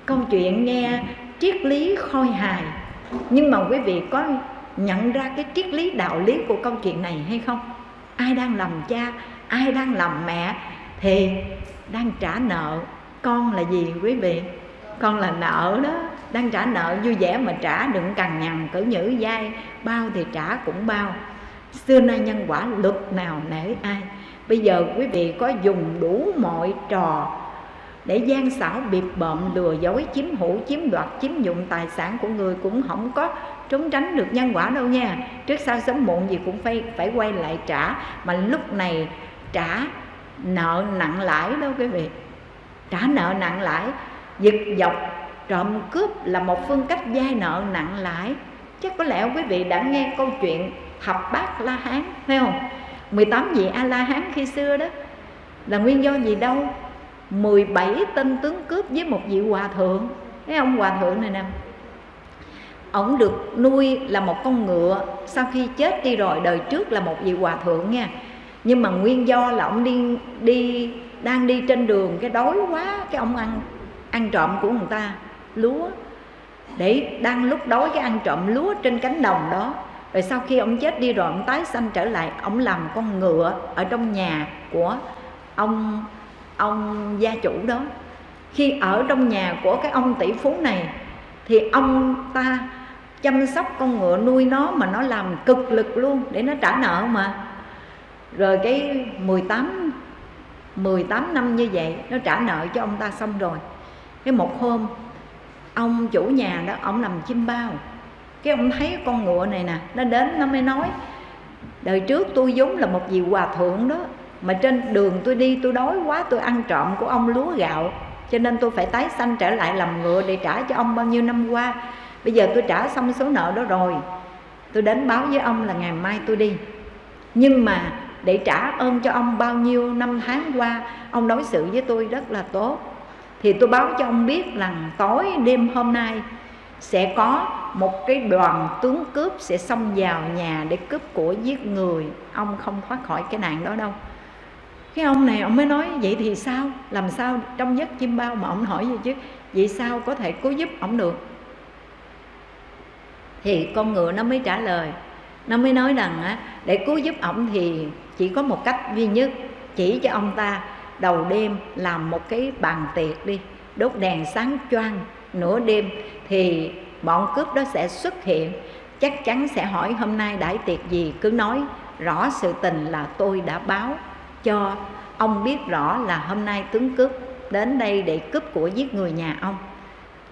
Câu chuyện nghe triết lý khôi hài Nhưng mà quý vị có nhận ra cái triết lý đạo lý của câu chuyện này hay không? Ai đang làm cha, ai đang làm mẹ thì đang trả nợ con là gì quý vị? Con là nợ đó, đang trả nợ, vui vẻ mà trả, đừng cằn nhằn cử nhữ dai bao thì trả cũng bao. Xưa nay nhân quả luật nào nể ai. Bây giờ quý vị có dùng đủ mọi trò để gian xảo biệt bợm, lừa dối, chiếm hữu, chiếm đoạt, chiếm dụng tài sản của người cũng không có trốn tránh được nhân quả đâu nha. Trước sau sớm muộn gì cũng phải phải quay lại trả. Mà lúc này trả nợ nặng lãi đó quý vị. Trả nợ nặng lãi giật dọc, trộm cướp là một phương cách vay nợ nặng lãi. Chắc có lẽ quý vị đã nghe câu chuyện thập bát la hán phải không 18 vị a la hán khi xưa đó. Là nguyên do gì đâu? 17 tên tướng cướp với một vị hòa thượng. Cái ông hòa thượng này nè. Ông được nuôi là một con ngựa, sau khi chết đi rồi, đời trước là một vị hòa thượng nha. Nhưng mà nguyên do là ông đi đi, đang đi trên đường, cái đói quá, cái ông ăn ăn trộm của người ta, lúa. Để đang lúc đói cái ăn trộm lúa trên cánh đồng đó, rồi sau khi ông chết đi rồi ông tái sanh trở lại, ông làm con ngựa ở trong nhà của ông ông gia chủ đó. Khi ở trong nhà của cái ông tỷ phú này, thì ông ta chăm sóc con ngựa nuôi nó mà nó làm cực lực luôn để nó trả nợ mà. Rồi cái 18 18 năm như vậy, nó trả nợ cho ông ta xong rồi cái một hôm, ông chủ nhà đó, ông nằm chim bao. Cái ông thấy con ngựa này nè, nó đến, nó mới nói, đời trước tôi vốn là một vị hòa thượng đó, mà trên đường tôi đi tôi đói quá, tôi ăn trộm của ông lúa gạo, cho nên tôi phải tái sanh trở lại làm ngựa để trả cho ông bao nhiêu năm qua. Bây giờ tôi trả xong số nợ đó rồi, tôi đến báo với ông là ngày mai tôi đi. Nhưng mà để trả ơn cho ông bao nhiêu năm tháng qua, ông đối xử với tôi rất là tốt thì tôi báo cho ông biết rằng tối đêm hôm nay sẽ có một cái đoàn tướng cướp sẽ xông vào nhà để cướp của giết người. Ông không thoát khỏi cái nạn đó đâu. Cái ông này ông mới nói vậy thì sao? Làm sao trong giấc chim bao mà ông hỏi gì chứ? Vậy sao có thể cứu giúp ông được? Thì con ngựa nó mới trả lời. Nó mới nói rằng á, để cứu giúp ông thì chỉ có một cách duy nhất chỉ cho ông ta đầu đêm làm một cái bàn tiệc đi, đốt đèn sáng choang nửa đêm thì bọn cướp đó sẽ xuất hiện. Chắc chắn sẽ hỏi hôm nay đãi tiệc gì, cứ nói rõ sự tình là tôi đã báo cho. Ông biết rõ là hôm nay tướng cướp đến đây để cướp của giết người nhà ông.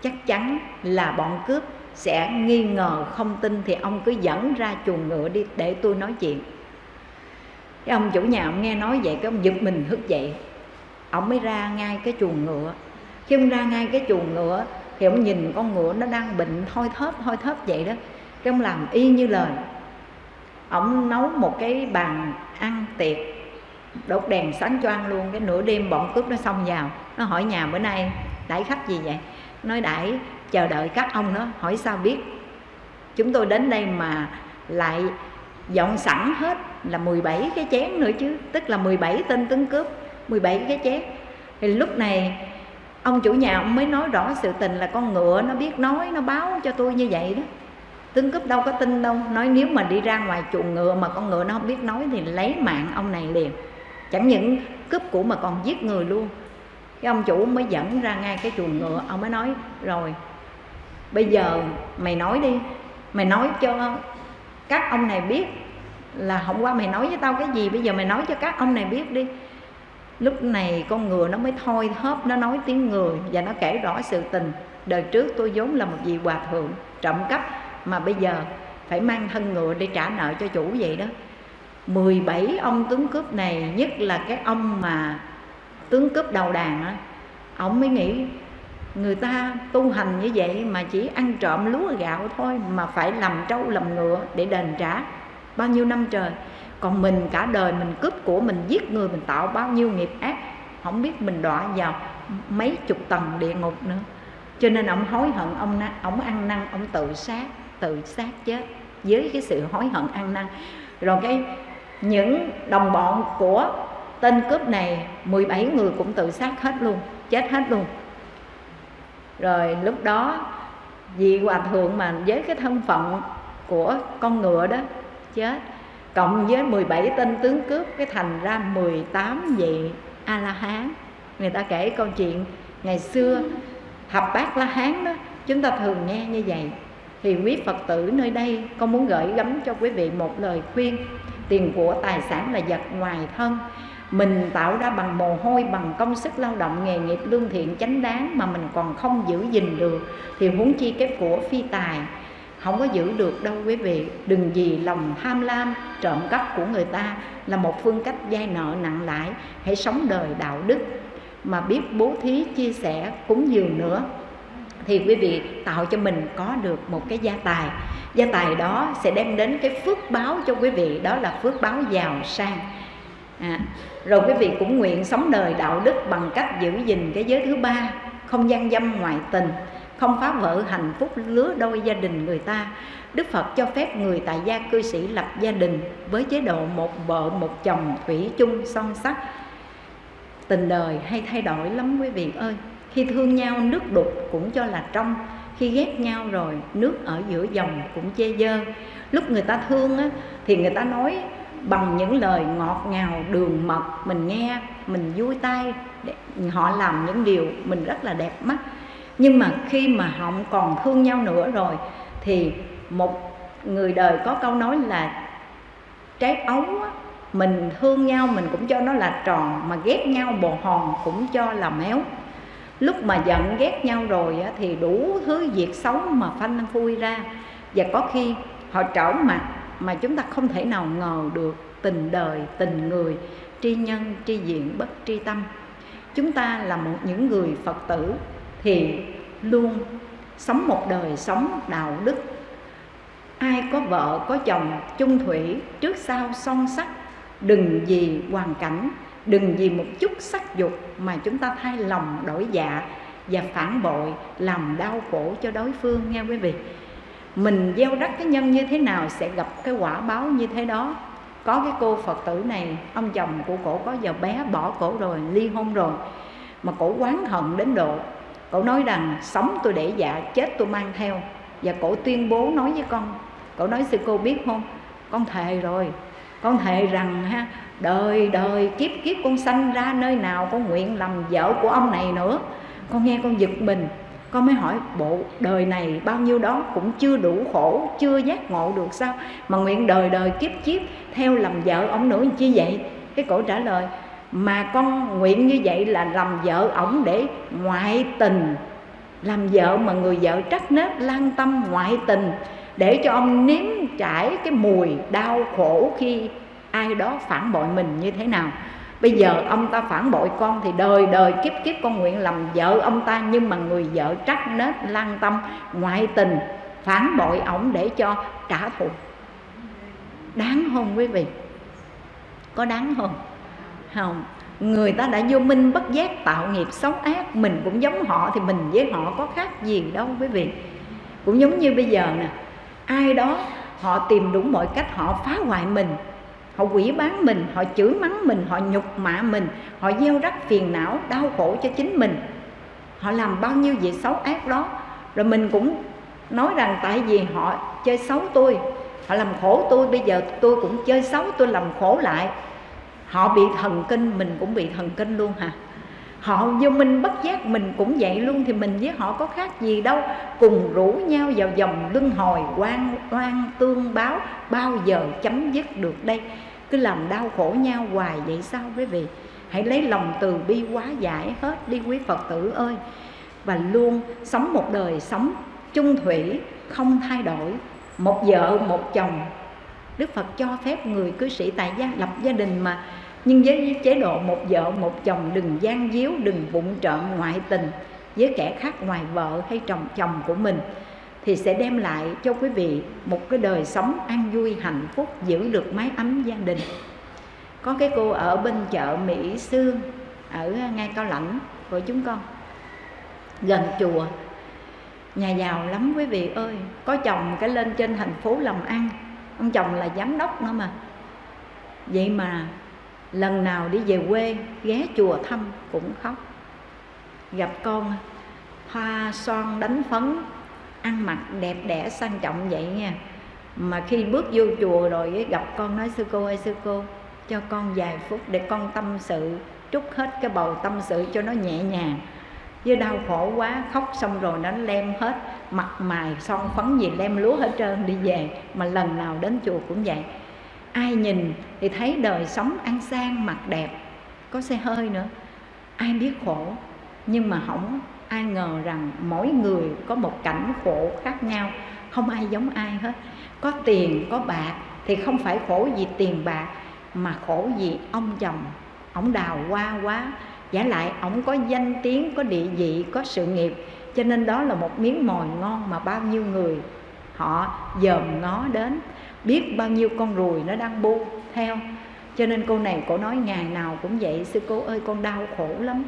Chắc chắn là bọn cướp sẽ nghi ngờ không tin thì ông cứ dẫn ra chuồng ngựa đi để tôi nói chuyện. Cái ông chủ nhà ông nghe nói vậy, cái ông giật mình thức dậy ông mới ra ngay cái chuồng ngựa. Khi ông ra ngay cái chuồng ngựa thì ông nhìn con ngựa nó đang bệnh thoi thóp thoi thóp vậy đó. Cái ông làm y như lời. Ông nấu một cái bàn ăn tiệc, đốt đèn sáng choang luôn. Cái nửa đêm bọn cướp nó xông vào. Nó hỏi nhà bữa nay đãi khách gì vậy? Nói đãi, chờ đợi các ông đó, hỏi sao biết. Chúng tôi đến đây mà lại dọn sẵn hết là 17 cái chén nữa chứ. Tức là 17 tên tướng cướp. 17 cái chép thì lúc này, ông chủ nhà ông mới nói rõ sự tình là con ngựa nó biết nói, nó báo cho tôi như vậy đó. Tướng cướp đâu có tin đâu, nói nếu mà đi ra ngoài chuồng ngựa mà con ngựa nó không biết nói thì lấy mạng ông này liền. Chẳng những cướp của mà còn giết người luôn. Cái ông chủ mới dẫn ra ngay cái chuồng ngựa, ông mới nói, rồi, bây giờ mày nói đi, mày nói cho các ông này biết là hôm qua mày nói với tao cái gì, bây giờ mày nói cho các ông này biết đi lúc này con ngựa nó mới thôi thóp nó nói tiếng người và nó kể rõ sự tình. Đời trước tôi vốn là một vị hòa thượng, trộm cắp, mà bây giờ phải mang thân ngựa để trả nợ cho chủ vậy đó. 17 ông tướng cướp này, nhất là cái ông mà tướng cướp đầu đàn á, ông mới nghĩ người ta tu hành như vậy mà chỉ ăn trộm lúa gạo thôi mà phải làm trâu làm ngựa để đền trả. Bao nhiêu năm trời còn mình cả đời mình cướp của mình, giết người, mình tạo bao nhiêu nghiệp ác, không biết mình đọa vào mấy chục tầng địa ngục nữa. Cho nên ông hối hận, ông ông ăn năn, ông tự sát tự sát chết với cái sự hối hận ăn năn. Rồi cái, những đồng bọn của tên cướp này 17 người cũng tự sát hết luôn, chết hết luôn. Rồi lúc đó vị hòa thượng mà với cái thân phận của con ngựa đó, chết cộng với 17 tên tướng cướp, cái thành ra 18 vị a la hán người ta kể câu chuyện ngày xưa thập bát la hán đó, chúng ta thường nghe như vậy. Thì quý phật tử nơi đây con muốn gửi gắm cho quý vị một lời khuyên. Tiền của tài sản là vật ngoài thân. Mình tạo ra bằng mồ hôi, bằng công sức lao động, nghề nghiệp lương thiện chánh đáng mà mình còn không giữ gìn được. Thì huống chi cái của phi tài không có giữ được đâu quý vị. Đừng vì lòng tham lam trộm cắp của người ta là một phương cách vay nợ nặng lãi. Hãy sống đời đạo đức mà biết bố thí chia sẻ cúng dường nữa. Thì quý vị tạo cho mình có được một cái gia tài. Gia tài đó sẽ đem đến cái phước báo cho quý vị đó là phước báo giàu sang. À, rồi quý vị cũng nguyện sống đời đạo đức bằng cách giữ gìn cái giới thứ ba không gian dâm ngoại tình không phá vỡ hạnh phúc lứa đôi gia đình người ta. Đức Phật cho phép người tại gia cư sĩ lập gia đình với chế độ một vợ một chồng thủy chung son sắc. Tình đời hay thay đổi lắm quý vị ơi. Khi thương nhau nước đục cũng cho là trong. Khi ghét nhau rồi nước ở giữa dòng cũng chê dơ lúc người ta thương á, thì người ta nói bằng những lời ngọt ngào đường mật mình nghe mình vui tai. Họ làm những điều mình rất là đẹp mắt nhưng mà khi mà họ còn thương nhau nữa rồi thì một người đời có câu nói là trái ấu á, mình thương nhau mình cũng cho nó là tròn mà ghét nhau bồ hòn cũng cho là méo. Lúc mà giận ghét nhau rồi á, thì đủ thứ việc xấu mà phanh phui ra. Và có khi họ trở mặt mà chúng ta không thể nào ngờ được tình đời tình người tri nhân tri diện bất tri tâm. Chúng ta là một những người phật tử thì luôn, sống một đời sống đạo đức. Ai có vợ, có chồng, chung thủy, trước sau son sắc, đừng vì hoàn cảnh, đừng vì một chút sắc dục mà chúng ta thay lòng đổi dạ và phản bội, làm đau khổ cho đối phương nghe quý vị. Mình gieo rắc cái nhân như thế nào sẽ gặp cái quả báo như thế đó. Có cái cô phật tử này, ông chồng của cổ có giờ bé bỏ cổ rồi, ly hôn rồi, mà cổ quán hận đến độ cổ nói rằng, sống tôi để dạ chết tôi mang theo. Và cổ tuyên bố nói với con cổ nói sư cô biết không? Con thề rồi. Con thề rằng ha, đời đời, kiếp kiếp con sanh ra nơi nào con nguyện làm vợ của ông này nữa. Con nghe con giật mình. Con mới hỏi, bộ đời này bao nhiêu đó cũng chưa đủ khổ, chưa giác ngộ được sao mà nguyện đời đời, kiếp kiếp theo làm vợ ông nữa chi vậy? Cái cổ trả lời mà con nguyện như vậy là làm vợ ổng để ngoại tình. Làm vợ mà người vợ trách nết, lan tâm ngoại tình, để cho ông nếm trải cái mùi đau khổ khi ai đó phản bội mình như thế nào. Bây giờ ông ta phản bội con thì đời đời kiếp kiếp con nguyện làm vợ ông ta, nhưng mà người vợ trách nết, lan tâm, ngoại tình, phản bội ổng để cho trả thù. Đáng không quý vị. Có đáng không không, người ta đã vô minh bất giác tạo nghiệp xấu ác, mình cũng giống họ thì mình với họ có khác gì đâu quý vị. Cũng giống như bây giờ nè, ai đó họ tìm đủ mọi cách họ phá hoại mình, họ quỷ bán mình, họ chửi mắng mình, họ nhục mạ mình, họ gieo rắc phiền não, đau khổ cho chính mình. Họ làm bao nhiêu việc xấu ác đó, rồi mình cũng nói rằng tại vì họ chơi xấu tôi, họ làm khổ tôi, bây giờ tôi cũng chơi xấu, tôi làm khổ lại họ bị thần kinh, mình cũng bị thần kinh luôn hả? Họ vô minh bất giác, mình cũng vậy luôn, thì mình với họ có khác gì đâu. Cùng rủ nhau vào dòng luân hồi quan, oan tương báo, bao giờ chấm dứt được đây? Cứ làm đau khổ nhau hoài vậy sao quý vị? Hãy lấy lòng từ bi quá giải hết đi quý phật tử ơi. Và luôn sống một đời sống chung thủy, không thay đổi. Một vợ, một chồng. Đức phật cho phép người cư sĩ tại gia, lập gia đình mà nhưng với chế độ một vợ, một chồng, đừng gian díu, đừng bụng trợn ngoại tình với kẻ khác ngoài vợ hay chồng chồng của mình, thì sẽ đem lại cho quý vị một cái đời sống an vui, hạnh phúc, giữ được mái ấm gia đình. Có cái cô ở bên chợ Mỹ Sương, ở ngay Cao Lãnh, của chúng con, gần chùa. Nhà giàu lắm quý vị ơi, có chồng cái lên trên thành phố làm ăn, ông chồng là giám đốc nữa mà. Vậy mà lần nào đi về quê, ghé chùa thăm cũng khóc. Gặp con, hoa son đánh phấn, ăn mặc đẹp đẽ sang trọng vậy nha. Mà khi bước vô chùa rồi gặp con nói, sư cô ơi, sư cô, cho con vài phút để con tâm sự, trút hết cái bầu tâm sự cho nó nhẹ nhàng. Với đau khổ quá, khóc xong rồi nó lem hết, mặt mày son phấn gì lem lúa hết trơn đi về. Mà lần nào đến chùa cũng vậy ai nhìn thì thấy đời sống ăn sang mặt đẹp. Có xe hơi nữa. Ai biết khổ, nhưng mà không ai ngờ rằng mỗi người có một cảnh khổ khác nhau. Không ai giống ai hết. Có tiền, có bạc thì không phải khổ vì tiền bạc, mà khổ vì ông chồng. Ổng đào hoa quá. Giả lại ổng có danh tiếng, có địa vị, có sự nghiệp. Cho nên đó là một miếng mồi ngon mà bao nhiêu người họ dòm ngó đến biết bao nhiêu con ruồi nó đang bu theo. Cho nên cô này cổ nói ngày nào cũng vậy, sư cô ơi, con đau khổ lắm.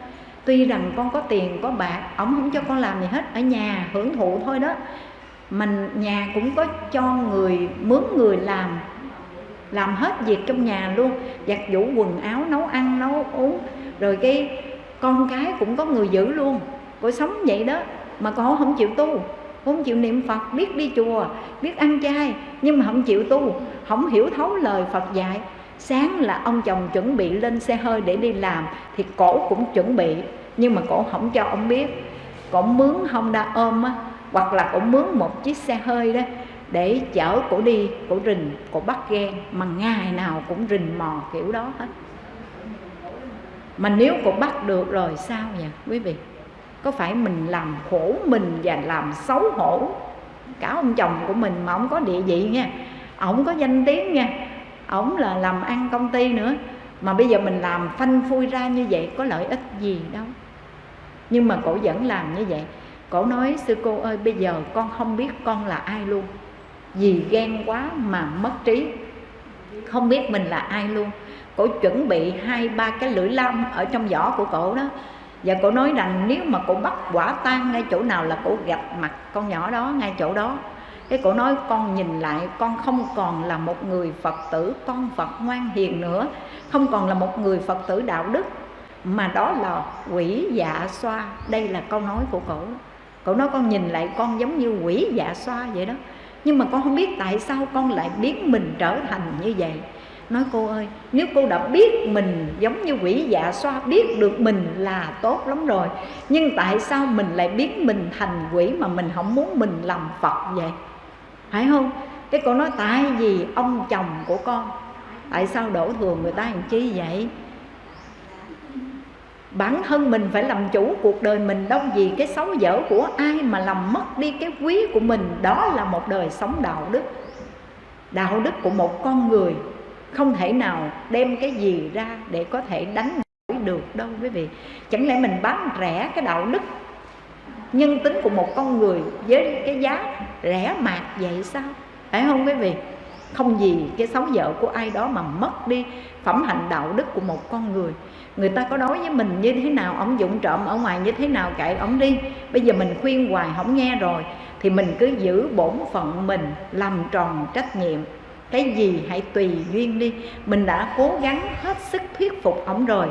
Tuy rằng con có tiền, có bạc, ổng không cho con làm gì hết, ở nhà hưởng thụ thôi đó. Mình nhà cũng có cho người, mướn người làm làm hết việc trong nhà luôn. Giặt giũ quần áo, nấu ăn, nấu uống. Rồi cái con cái cũng có người giữ luôn. Cô sống vậy đó, mà con không chịu tu không chịu niệm phật, biết đi chùa, biết ăn chay, nhưng mà không chịu tu, không hiểu thấu lời phật dạy. Sáng là ông chồng chuẩn bị lên xe hơi để đi làm, thì cổ cũng chuẩn bị, nhưng mà cổ không cho ông biết. Cổ mướn honda ôm á, hoặc là cổ mướn một chiếc xe hơi đó, để chở cổ đi, cổ rình, cổ bắt ghen, mà ngày nào cũng rình mò kiểu đó hết. Mà nếu cổ bắt được rồi sao nhỉ quý vị? Có phải mình làm khổ mình và làm xấu hổ cả ông chồng của mình mà ông có địa vị nha? Ổng có danh tiếng nha. Ổng là làm ăn công ty nữa. Mà bây giờ mình làm phanh phui ra như vậy có lợi ích gì đâu. Nhưng mà cổ vẫn làm như vậy. Cổ nói, sư cô ơi, bây giờ con không biết con là ai luôn. Vì ghen quá mà mất trí. Không biết mình là ai luôn. Cổ chuẩn bị hai ba cái lưỡi lam ở trong vỏ của cổ đó và cổ nói rằng nếu mà cổ bắt quả tan ngay chỗ nào là cổ gặp mặt con nhỏ đó ngay chỗ đó. Cái cổ nói, con nhìn lại, con không còn là một người phật tử, con phật ngoan hiền nữa, không còn là một người phật tử đạo đức, mà đó là quỷ dạ xoa. Đây là câu nói của cổ. Cổ nói, con nhìn lại, con giống như quỷ dạ xoa vậy đó. Nhưng mà con không biết tại sao con lại biến mình trở thành như vậy nói, cô ơi, nếu cô đã biết mình giống như quỷ dạ xoa, biết được mình là tốt lắm rồi, nhưng tại sao mình lại biến mình thành quỷ mà mình không muốn mình làm phật vậy? Phải không? Cái cô nói, tại vì ông chồng của con. Tại sao đổ thừa người ta làm chi vậy? Bản thân mình phải làm chủ cuộc đời mình, đâu gì cái xấu dở của ai mà làm mất đi cái quý của mình. Đó là một đời sống đạo đức. Đạo đức của một con người không thể nào đem cái gì ra để có thể đánh đổi được đâu, quý vị. Chẳng lẽ mình bán rẻ cái đạo đức, nhân tính của một con người với cái giá rẻ mạt vậy sao? Phải không, quý vị? Không gì cái xấu vợ của ai đó mà mất đi phẩm hạnh đạo đức của một con người. Người ta có nói với mình như thế nào ông dụng trộm ở ngoài như thế nào kệ ông đi. Bây giờ mình khuyên hoài không nghe rồi, thì mình cứ giữ bổn phận mình làm tròn trách nhiệm cái gì hãy tùy duyên đi. Mình đã cố gắng hết sức thuyết phục ông rồi.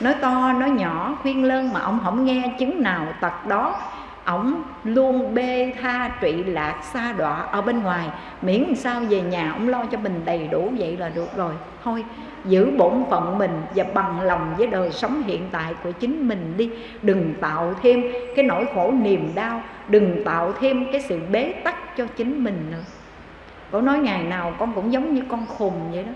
Nói to, nói nhỏ, khuyên lơn mà ông không nghe chứng nào tật đó. Ổng luôn bê tha trụy lạc xa đọa ở bên ngoài. Miễn sao về nhà ông lo cho mình đầy đủ vậy là được rồi. Thôi, giữ bổn phận mình và bằng lòng với đời sống hiện tại của chính mình đi. Đừng tạo thêm cái nỗi khổ niềm đau. Đừng tạo thêm cái sự bế tắc cho chính mình nữa cổ nói ngày nào con cũng giống như con khùng vậy đó.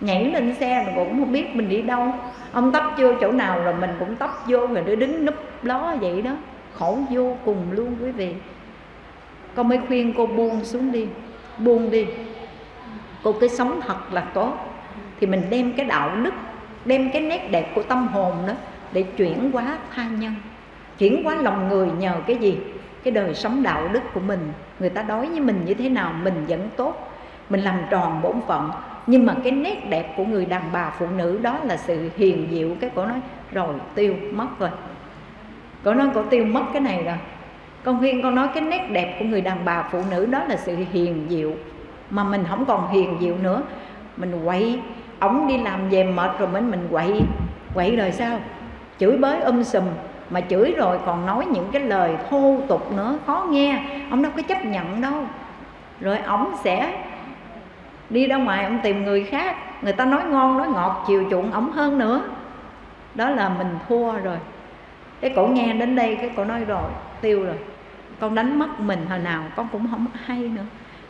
Nhảy lên xe mà cũng không biết mình đi đâu. Ông tấp vô chỗ nào rồi mình cũng tấp vô rồi để đứng núp ló vậy đó. Khổ vô cùng luôn quý vị. Con mới khuyên cô buông xuống đi. Buông đi. Cô cứ sống thật là tốt. Thì mình đem cái đạo đức, đem cái nét đẹp của tâm hồn đó để chuyển hóa tha nhân. Chuyển hóa lòng người nhờ cái gì? Cái đời sống đạo đức của mình. Người ta đối với mình như thế nào, mình vẫn tốt. Mình làm tròn bổn phận. Nhưng mà cái nét đẹp của người đàn bà phụ nữ đó là sự hiền diệu cái cổ nói, rồi, tiêu mất rồi. Cổ nói, cổ tiêu mất cái này rồi. Con khuyên, con nói cái nét đẹp của người đàn bà phụ nữ đó là sự hiền diệu mà mình không còn hiền diệu nữa. Mình quậy. Ổng đi làm về mệt rồi mình mình quậy. Quậy rồi sao? Chửi bới um sùm mà chửi rồi còn nói những cái lời thô tục nữa, khó nghe. Ông đâu có chấp nhận đâu. Rồi ổng sẽ đi ra ngoài, ông tìm người khác. Người ta nói ngon, nói ngọt, chiều chuộng ổng hơn nữa. Đó là mình thua rồi. Cái cổ nghe đến đây, cái cổ nói rồi, tiêu rồi. Con đánh mất mình hồi nào, con cũng không hay nữa.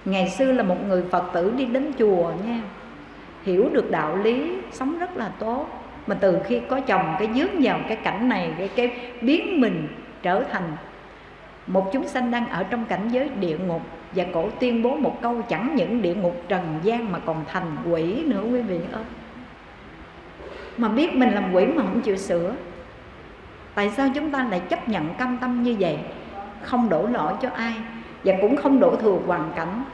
Ngày xưa là một người phật tử đi đến chùa nha. Hiểu được đạo lý, sống rất là tốt mà từ khi có chồng cái dướng vào cái cảnh này cái, cái biến mình trở thành một chúng sanh đang ở trong cảnh giới địa ngục. Và cổ tuyên bố một câu chẳng những địa ngục trần gian mà còn thành quỷ nữa quý vị ơi mà biết mình làm quỷ mà không chịu sửa. Tại sao chúng ta lại chấp nhận cam tâm như vậy? Không đổ lỗi cho ai và cũng không đổ thừa hoàn cảnh.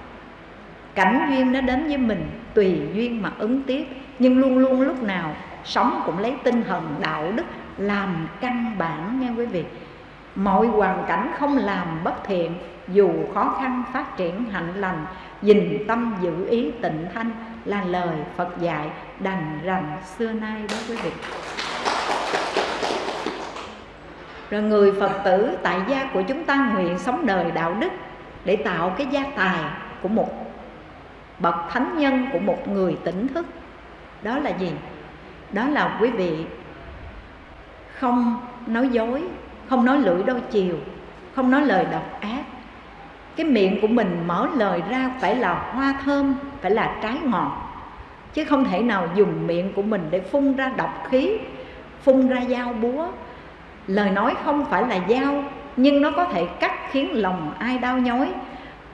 Cảnh duyên nó đến với mình tùy duyên mà ứng tiếp. Nhưng luôn luôn lúc nào sống cũng lấy tinh thần đạo đức làm căn bản nha quý vị. Mọi hoàn cảnh không làm bất thiện, dù khó khăn phát triển hạnh lành dình tâm giữ ý tịnh thanh là lời phật dạy đành rằng xưa nay đó quý vị. Rồi người phật tử tại gia của chúng ta nguyện sống đời đạo đức để tạo cái gia tài của một bậc thánh nhân, của một người tỉnh thức. Đó là gì? Đó là quý vị không nói dối, không nói lưỡi đôi chiều, không nói lời độc ác. Cái miệng của mình mở lời ra phải là hoa thơm, phải là trái ngọt. Chứ không thể nào dùng miệng của mình để phun ra độc khí, phun ra dao búa. Lời nói không phải là dao, nhưng nó có thể cắt khiến lòng ai đau nhói.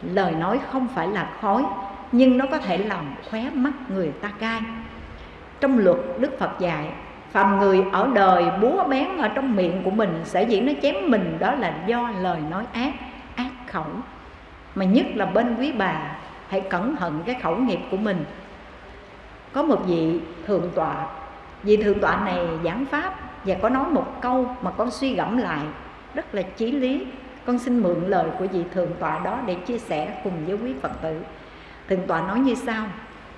Lời nói không phải là khói, nhưng nó có thể làm khóe mắt người ta cay trong luật đức phật dạy, phàm người ở đời búa bén ở trong miệng của mình sẽ dĩ nó chém mình. Đó là do lời nói ác ác khẩu. Mà nhất là bên quý bà, hãy cẩn thận cái khẩu nghiệp của mình. Có một vị thượng tọa, vị thượng tọa này giảng pháp và có nói một câu mà con suy gẫm lại, rất là chí lý. Con xin mượn lời của vị thượng tọa đó để chia sẻ cùng với quý phật tử. Thượng tọa nói như sau,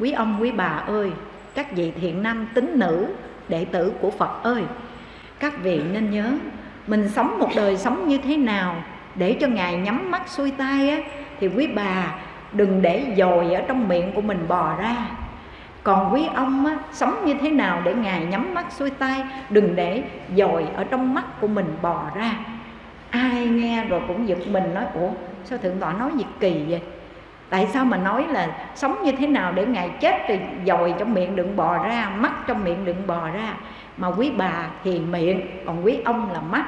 quý ông, quý bà ơi các vị thiện nam tín nữ đệ tử của phật ơi. Các vị nên nhớ mình sống một đời sống như thế nào để cho ngài nhắm mắt xuôi tay á, thì quý bà đừng để dồi ở trong miệng của mình bò ra. Còn quý ông á, sống như thế nào để ngài nhắm mắt xuôi tay đừng để dồi ở trong mắt của mình bò ra. Ai nghe rồi cũng giật mình nói ủa sao thượng tọa nói gì kỳ vậy? Tại sao mà nói là sống như thế nào để ngài chết thì dồi trong miệng đừng bò ra, mắt trong miệng đừng bò ra? Mà quý bà thì miệng, còn quý ông là mắt.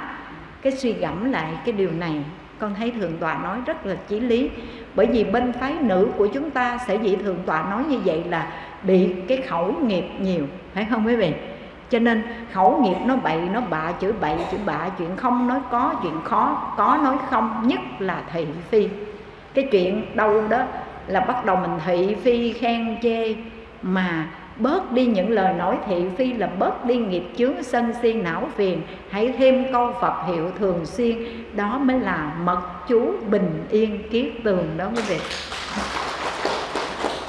Cái suy gẫm lại cái điều này, con thấy thượng tọa nói rất là chí lý. Bởi vì bên phái nữ của chúng ta sẽ dĩ thượng tọa nói như vậy là bị cái khẩu nghiệp nhiều, phải không quý vị? Cho nên khẩu nghiệp nó bậy, nó bạ chữ bậy, chữ bạ, chuyện không nói có, chuyện khó, có nói không, nhất là thị phi cái chuyện đâu đó là bắt đầu mình thị phi khen chê. Mà bớt đi những lời nói thị phi là bớt đi nghiệp chướng sân si não phiền. Hãy thêm câu phật hiệu thường xuyên, đó mới là mật chú bình yên kiết tường đó quý vị.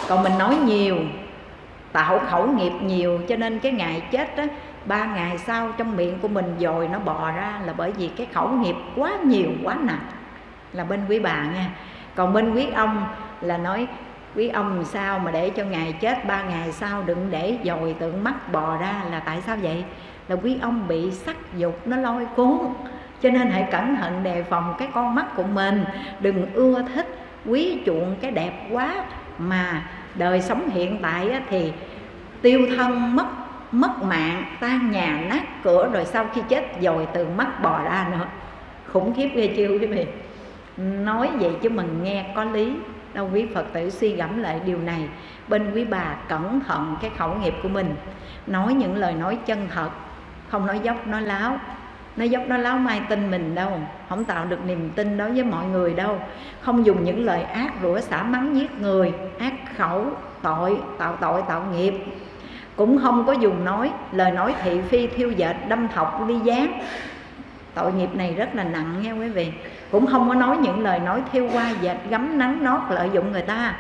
Còn mình nói nhiều, tạo khẩu nghiệp nhiều, cho nên cái ngày chết đó ba ngày sau trong miệng của mình dồi nó bò ra là bởi vì cái khẩu nghiệp quá nhiều, quá nặng. Là bên quý bà nha còn bên quý ông là nói, quý ông sao mà để cho ngài chết, ba ngày sau đừng để dồi tượng mắt bò ra là tại sao vậy? Là quý ông bị sắc dục, nó lôi cuốn. Cho nên hãy cẩn thận đề phòng cái con mắt của mình. Đừng ưa thích quý chuộng cái đẹp quá mà đời sống hiện tại thì tiêu thân, mất mất mạng, tan nhà, nát cửa rồi sau khi chết dồi từ mắt bò ra nữa. Khủng khiếp ghê chưa quý vị? Nói vậy chứ mình nghe có lý. Đâu quý phật tử suy gẫm lại điều này. Bên quý bà cẩn thận cái khẩu nghiệp của mình. Nói những lời nói chân thật. Không nói dốc, nói láo. Nói dốc, nói láo mai tin mình đâu. Không tạo được niềm tin đối với mọi người đâu. Không dùng những lời ác rủa xả mắng giết người, ác khẩu, tội, tạo tội, tạo nghiệp. Cũng không có dùng nói, lời nói thị phi thiêu dệt, đâm thọc ly gián tội nghiệp này rất là nặng nha quý vị. Cũng không có nói những lời nói thiêu qua dệt gấm nắng nót lợi dụng người ta.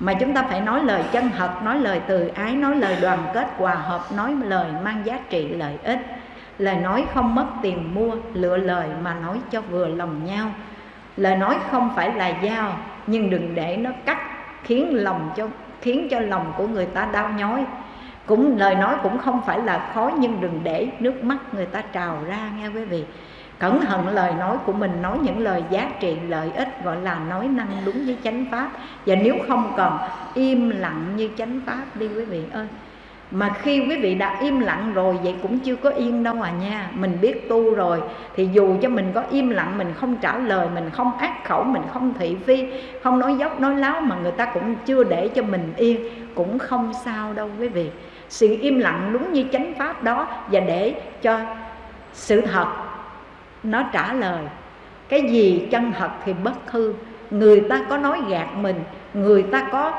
Mà chúng ta phải nói lời chân thật, nói lời từ ái, nói lời đoàn kết, hòa hợp, nói lời mang giá trị, lợi ích. Lời nói không mất tiền mua, lựa lời mà nói cho vừa lòng nhau. Lời nói không phải là dao, nhưng đừng để nó cắt, khiến lòng cho, khiến cho lòng của người ta đau nhói cũng, lời nói cũng không phải là khói nhưng đừng để nước mắt người ta trào ra, nghe quý vị. Cẩn thận lời nói của mình, nói những lời giá trị, lợi ích, gọi là nói năng đúng với chánh pháp. Và nếu không còn im lặng như chánh pháp đi quý vị ơi. Mà khi quý vị đã im lặng rồi, vậy cũng chưa có yên đâu à nha. Mình biết tu rồi, thì dù cho mình có im lặng, mình không trả lời, mình không ác khẩu, mình không thị phi, không nói dốc, nói láo, mà người ta cũng chưa để cho mình yên, cũng không sao đâu quý vị sự im lặng đúng như chánh pháp đó và để cho sự thật nó trả lời. Cái gì chân thật thì bất hư. Người ta có nói gạt mình, người ta có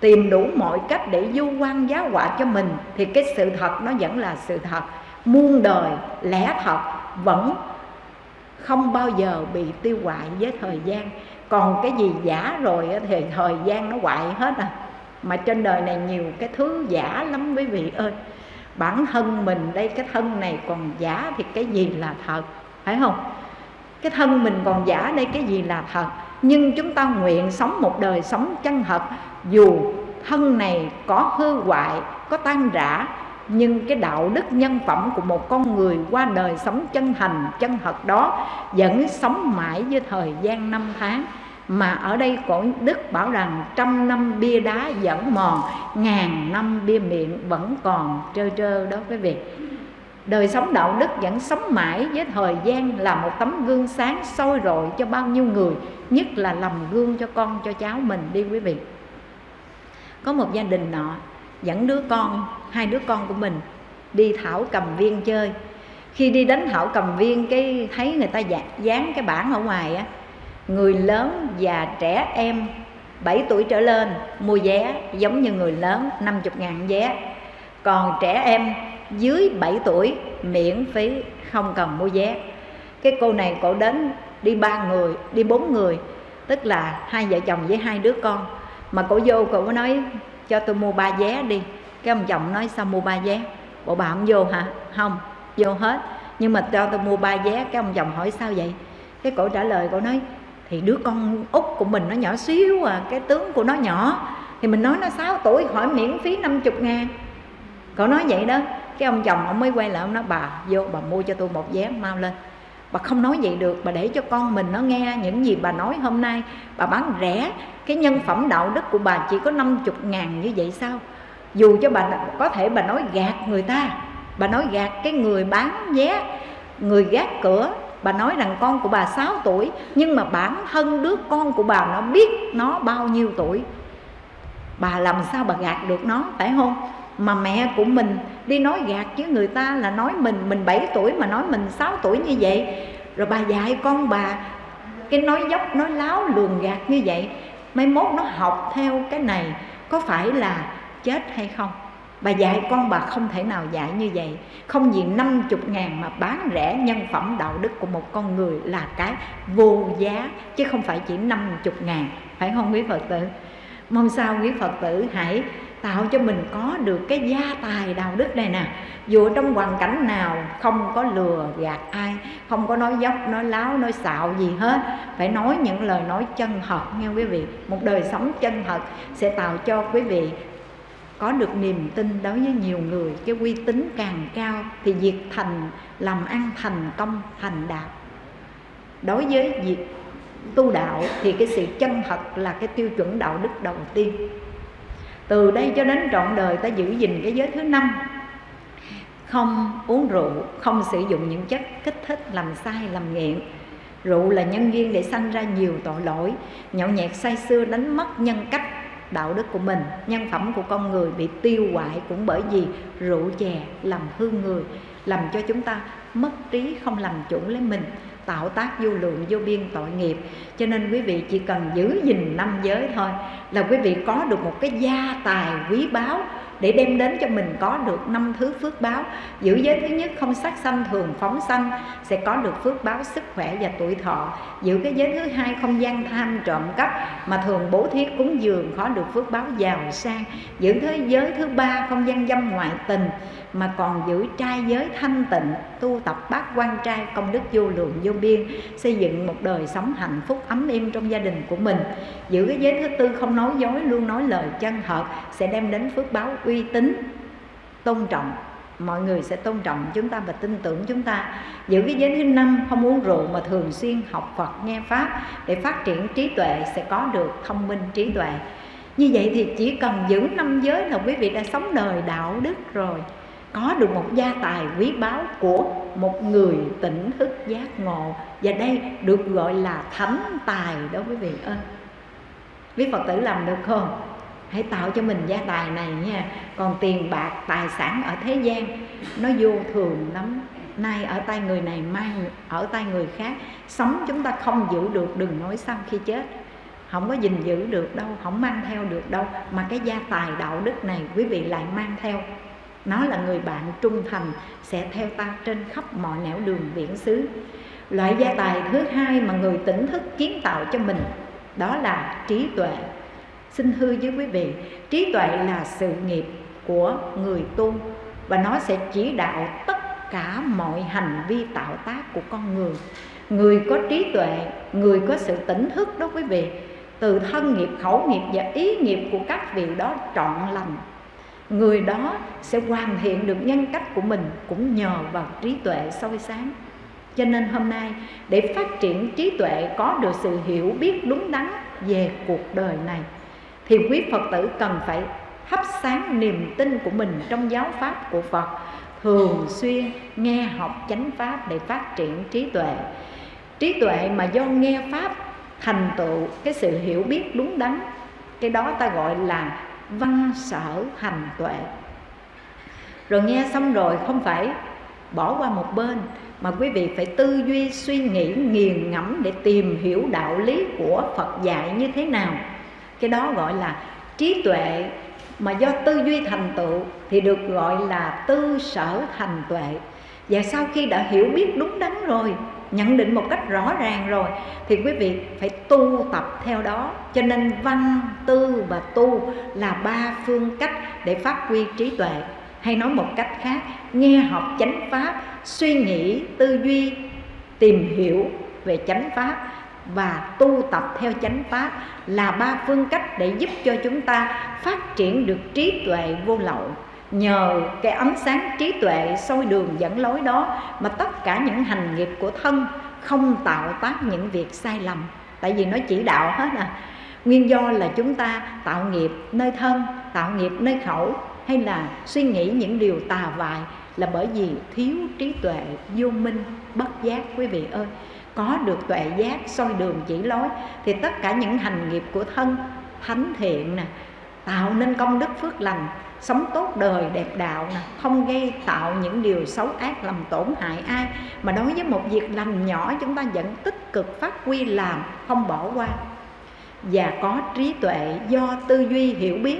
tìm đủ mọi cách để du quan giá họa cho mình thì cái sự thật nó vẫn là sự thật. Muôn đời lẽ thật vẫn không bao giờ bị tiêu hoại với thời gian. Còn cái gì giả rồi thì thời gian nó hoại hết à mà trên đời này nhiều cái thứ giả lắm quý vị ơi. Bản thân mình đây, cái thân này còn giả thì cái gì là thật, phải không? Cái thân mình còn giả đây, cái gì là thật? Nhưng chúng ta nguyện sống một đời sống chân thật, dù thân này có hư hoại, có tan rã, nhưng cái đạo đức nhân phẩm của một con người qua đời sống chân thành, chân thật đó vẫn sống mãi với thời gian năm tháng mà ở đây cổ đức bảo rằng trăm năm bia đá vẫn mòn, ngàn năm bia miệng vẫn còn trơ trơ đó quý vị. Đời sống đạo đức vẫn sống mãi với thời gian là một tấm gương sáng soi rọi cho bao nhiêu người, nhất là làm gương cho con, cho cháu mình đi quý vị. Có một gia đình nọ, dẫn đứa con, hai đứa con của mình đi thảo cầm viên chơi. Khi đi đến thảo cầm viên cái thấy người ta dạ, dán cái bảng ở ngoài á người lớn và trẻ em. 7 tuổi trở lên, mua vé giống như người lớn 50 ngàn vé. Còn trẻ em dưới 7 tuổi, miễn phí, không cần mua vé. Cái cô này cổ đến đi ba người, đi bốn người, tức là hai vợ chồng với hai đứa con. Mà cổ vô, cổ nói, cho tôi mua ba vé đi. Cái ông chồng nói, sao mua ba vé? Bộ bà không vô hả? Không, vô hết. Nhưng mà cho tôi mua ba vé, cái ông chồng hỏi, sao vậy? Cái cổ trả lời, cổ nói thì đứa con út của mình nó nhỏ xíu à cái tướng của nó nhỏ. Thì mình nói nó 6 tuổi hỏi miễn phí 50 ngàn. Cậu nói vậy đó, cái ông chồng ông mới quay lại, ông nói, bà, vô, bà mua cho tôi một vé mau lên. Bà không nói vậy được, bà để cho con mình nó nghe những gì bà nói hôm nay. Bà bán rẻ, cái nhân phẩm đạo đức của bà chỉ có 50 ngàn như vậy sao? Dù cho bà có thể bà nói gạt người ta, bà nói gạt cái người bán vé, người gác cửa bà nói rằng con của bà 6 tuổi, nhưng mà bản thân đứa con của bà nó biết nó bao nhiêu tuổi. Bà làm sao bà gạt được nó, phải không? Mà mẹ của mình đi nói gạt với người ta là nói mình mình 7 tuổi mà nói mình 6 tuổi như vậy. Rồi bà dạy con bà, cái nói dốc, nói láo lường gạt như vậy, mai mốt nó học theo cái này có phải là chết hay không? Bà dạy con bà không thể nào dạy như vậy. Không vì 50 ngàn mà bán rẻ nhân phẩm đạo đức của một con người là cái vô giá, chứ không phải chỉ 50 ngàn. Phải không quý Phật tử? Mong sao quý Phật tử hãy tạo cho mình có được cái gia tài đạo đức này nè. Dù trong hoàn cảnh nào không có lừa gạt ai, không có nói dốc, nói láo, nói xạo gì hết, phải nói những lời nói chân thật nghe quý vị. Một đời sống chân thật sẽ tạo cho quý vị có được niềm tin đối với nhiều người, cái uy tín càng cao thì việc thành, làm ăn thành công, thành đạo đối với việc tu đạo thì cái sự chân thật là cái tiêu chuẩn đạo đức đầu tiên. Từ đây cho đến trọn đời ta giữ gìn cái giới thứ năm. Không uống rượu, không sử dụng những chất kích thích làm sai, làm nghiện rượu là nhân duyên để sanh ra nhiều tội lỗi. Nhậu nhẹt say sưa đánh mất nhân cách đạo đức của mình, nhân phẩm của con người bị tiêu hoại cũng bởi vì rượu chè làm hư người, làm cho chúng ta mất trí không làm chủ lấy mình, tạo tác vô lượng, vô biên tội nghiệp. Cho nên quý vị chỉ cần giữ gìn năm giới thôi là quý vị có được một cái gia tài quý báu để đem đến cho mình có được năm thứ phước báo. Giữ giới thứ nhất, không sát sanh, thường phóng sanh, sẽ có được phước báo sức khỏe và tuổi thọ. Giữ cái giới thứ hai, không gian tham trộm cắp, mà thường bố thí cúng dường có được phước báo giàu sang. Giữ thế giới thứ ba, không gian dâm ngoại tình mà còn giữ trai giới thanh tịnh, tu tập bát quan trai công đức vô lượng vô biên, xây dựng một đời sống hạnh phúc ấm êm trong gia đình của mình. Giữ cái giới thứ tư không nói dối, luôn nói lời chân thật sẽ đem đến phước báo uy tín, tôn trọng. Mọi người sẽ tôn trọng chúng ta và tin tưởng chúng ta. Giữ cái giới thứ năm, không uống rượu mà thường xuyên học Phật, nghe Pháp. Để phát triển trí tuệ sẽ có được thông minh trí tuệ. Như vậy thì chỉ cần giữ năm giới là quý vị đã sống đời đạo đức rồi có được một gia tài quý báu của một người tỉnh thức giác ngộ. Và đây được gọi là thánh tài đó quý vị ơi quý phật tử làm được không? Hãy tạo cho mình gia tài này nha. Còn tiền bạc, tài sản ở thế gian, nó vô thường lắm. Nay ở tay người này, mai ở tay người khác. Sống chúng ta không giữ được, đừng nói xong khi chết. Không có gìn giữ được đâu, không mang theo được đâu. Mà cái gia tài đạo đức này quý vị lại mang theo nó là người bạn trung thành, sẽ theo ta trên khắp mọi nẻo đường biển xứ. Loại gia tài thứ hai mà người tỉnh thức kiến tạo cho mình, đó là trí tuệ. Xin hư với quý vị, trí tuệ là sự nghiệp của người tu, và nó sẽ chỉ đạo tất cả mọi hành vi tạo tác của con người. Người có trí tuệ, người có sự tỉnh thức đó quý vị, từ thân nghiệp, khẩu nghiệp và ý nghiệp của các vị đó trọn lành người đó sẽ hoàn thiện được nhân cách của mình cũng nhờ vào trí tuệ soi sáng. Cho nên hôm nay, để phát triển trí tuệ có được sự hiểu biết đúng đắn về cuộc đời này, thì quý phật tử cần phải hấp sáng niềm tin của mình trong giáo pháp của phật, thường xuyên nghe học chánh pháp để phát triển trí tuệ. Trí tuệ mà do nghe pháp thành tựu, cái sự hiểu biết đúng đắn, cái đó ta gọi là văn sở hành tuệ. Rồi nghe xong rồi không phải bỏ qua một bên, mà quý vị phải tư duy, suy nghĩ, nghiền ngẫm để tìm hiểu đạo lý của Phật dạy như thế nào. Cái đó gọi là trí tuệ, mà do tư duy thành tựu thì được gọi là tư sở thành tuệ. Và sau khi đã hiểu biết đúng đắn rồi nhận định một cách rõ ràng rồi, thì quý vị phải tu tập theo đó. Cho nên văn tư và tu là ba phương cách để phát huy trí tuệ. Hay nói một cách khác, nghe học chánh pháp, suy nghĩ, tư duy, tìm hiểu về chánh pháp và tu tập theo chánh pháp là ba phương cách để giúp cho chúng ta phát triển được trí tuệ vô lậu nhờ cái ánh sáng trí tuệ soi đường dẫn lối đó mà tất cả những hành nghiệp của thân không tạo tác những việc sai lầm. Tại vì nó chỉ đạo hết à. Nguyên do là chúng ta tạo nghiệp nơi thân, tạo nghiệp nơi khẩu, hay là suy nghĩ những điều tà vại là bởi vì thiếu trí tuệ vô minh, bất giác, quý vị ơi. Có được tuệ giác soi đường chỉ lối thì tất cả những hành nghiệp của thân, thánh thiện nè, tạo nên công đức phước lành sống tốt đời, đẹp đạo nè, không gây tạo những điều xấu ác làm tổn hại ai. Mà đối với một việc lành nhỏ, chúng ta vẫn tích cực phát huy làm, không bỏ qua. Và có trí tuệ, do tư duy hiểu biết,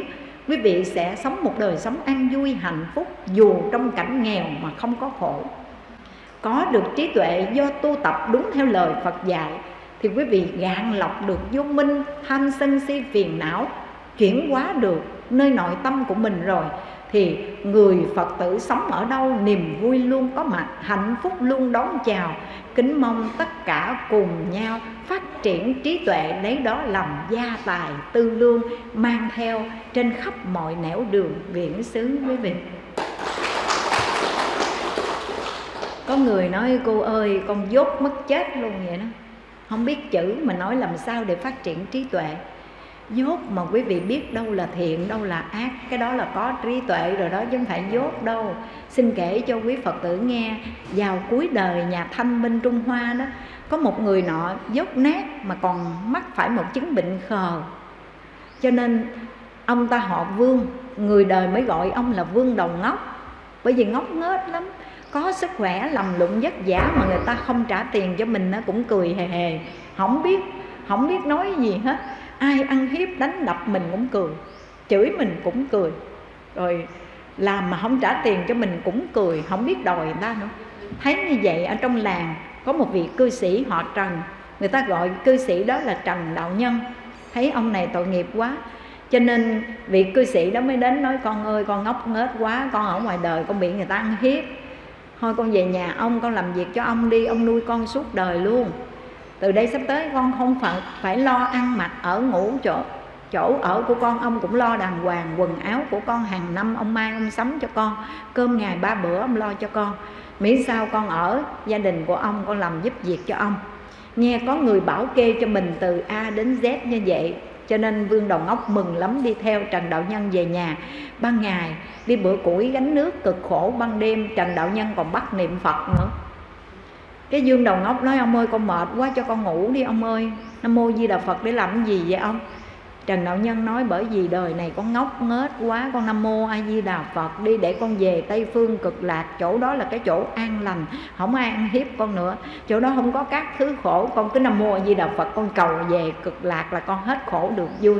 quý vị sẽ sống một đời sống an vui, hạnh phúc, dù trong cảnh nghèo mà không có khổ. Có được trí tuệ, do tu tập đúng theo lời Phật dạy, thì quý vị gạn lọc được vô minh tham sân si phiền não chuyển hóa được nơi nội tâm của mình rồi, thì người Phật tử sống ở đâu, niềm vui luôn có mặt, hạnh phúc luôn đón chào. Kính mong tất cả cùng nhau phát triển trí tuệ, lấy đó làm gia tài, tư lương, mang theo trên khắp mọi nẻo đường viễn xứ quý vị. Có người nói, cô ơi, con dốt mất chết luôn vậy đó. Không biết chữ mà nói làm sao để phát triển trí tuệ dốt mà quý vị biết đâu là thiện, đâu là ác, cái đó là có trí tuệ rồi đó, chứ không phải dốt đâu. Xin kể cho quý phật tử nghe, vào cuối đời nhà thanh minh trung hoa đó, có một người nọ dốt nát mà còn mắc phải một chứng bệnh khờ. Cho nên ông ta họ vương, người đời mới gọi ông là vương đầu ngốc. Bởi vì ngốc nghếch lắm, có sức khỏe lầm lụng vất vả mà người ta không trả tiền cho mình nó cũng cười hề hề. Không biết không biết nói gì hết ai ăn hiếp đánh đập mình cũng cười, chửi mình cũng cười. Rồi làm mà không trả tiền cho mình cũng cười, không biết đòi người ta nữa. Thấy như vậy ở trong làng, có một vị cư sĩ họ trần, người ta gọi cư sĩ đó là trần đạo nhân. Thấy ông này tội nghiệp quá, cho nên vị cư sĩ đó mới đến nói, con ơi, con ngốc nghếch quá, con ở ngoài đời con bị người ta ăn hiếp. Thôi con về nhà ông, con làm việc cho ông đi, ông nuôi con suốt đời luôn từ đây sắp tới con không phải phải lo ăn mặc ở ngủ chỗ chỗ ở của con. Ông cũng lo đàng hoàng, quần áo của con hàng năm ông mai ông sắm cho con. Cơm ngày ba bữa ông lo cho con. Miễn sao con ở gia đình của ông, con làm giúp việc cho ông. Nghe có người bảo kê cho mình từ A đến Z như vậy, cho nên vương đầu ngốc mừng lắm đi theo trần đạo nhân về nhà. Ban ngày, đi bữa củi gánh nước cực khổ, ban đêm trần đạo nhân còn bắt niệm phật nữa cái dương đầu ngốc nói, ông ơi, con mệt quá cho con ngủ đi, ông ơi. Nam mô di đà phật để làm cái gì vậy ông? Trần Đạo Nhân nói, bởi vì đời này con ngốc nghếch quá, Con Nam Mô A Di Đà Phật đi để con về Tây Phương cực lạc. Chỗ đó là cái chỗ an lành, Không ai ăn hiếp con nữa. Chỗ đó không có các thứ khổ, Con cứ Nam Mô A Di Đà Phật, con cầu về cực lạc là con hết khổ được vui.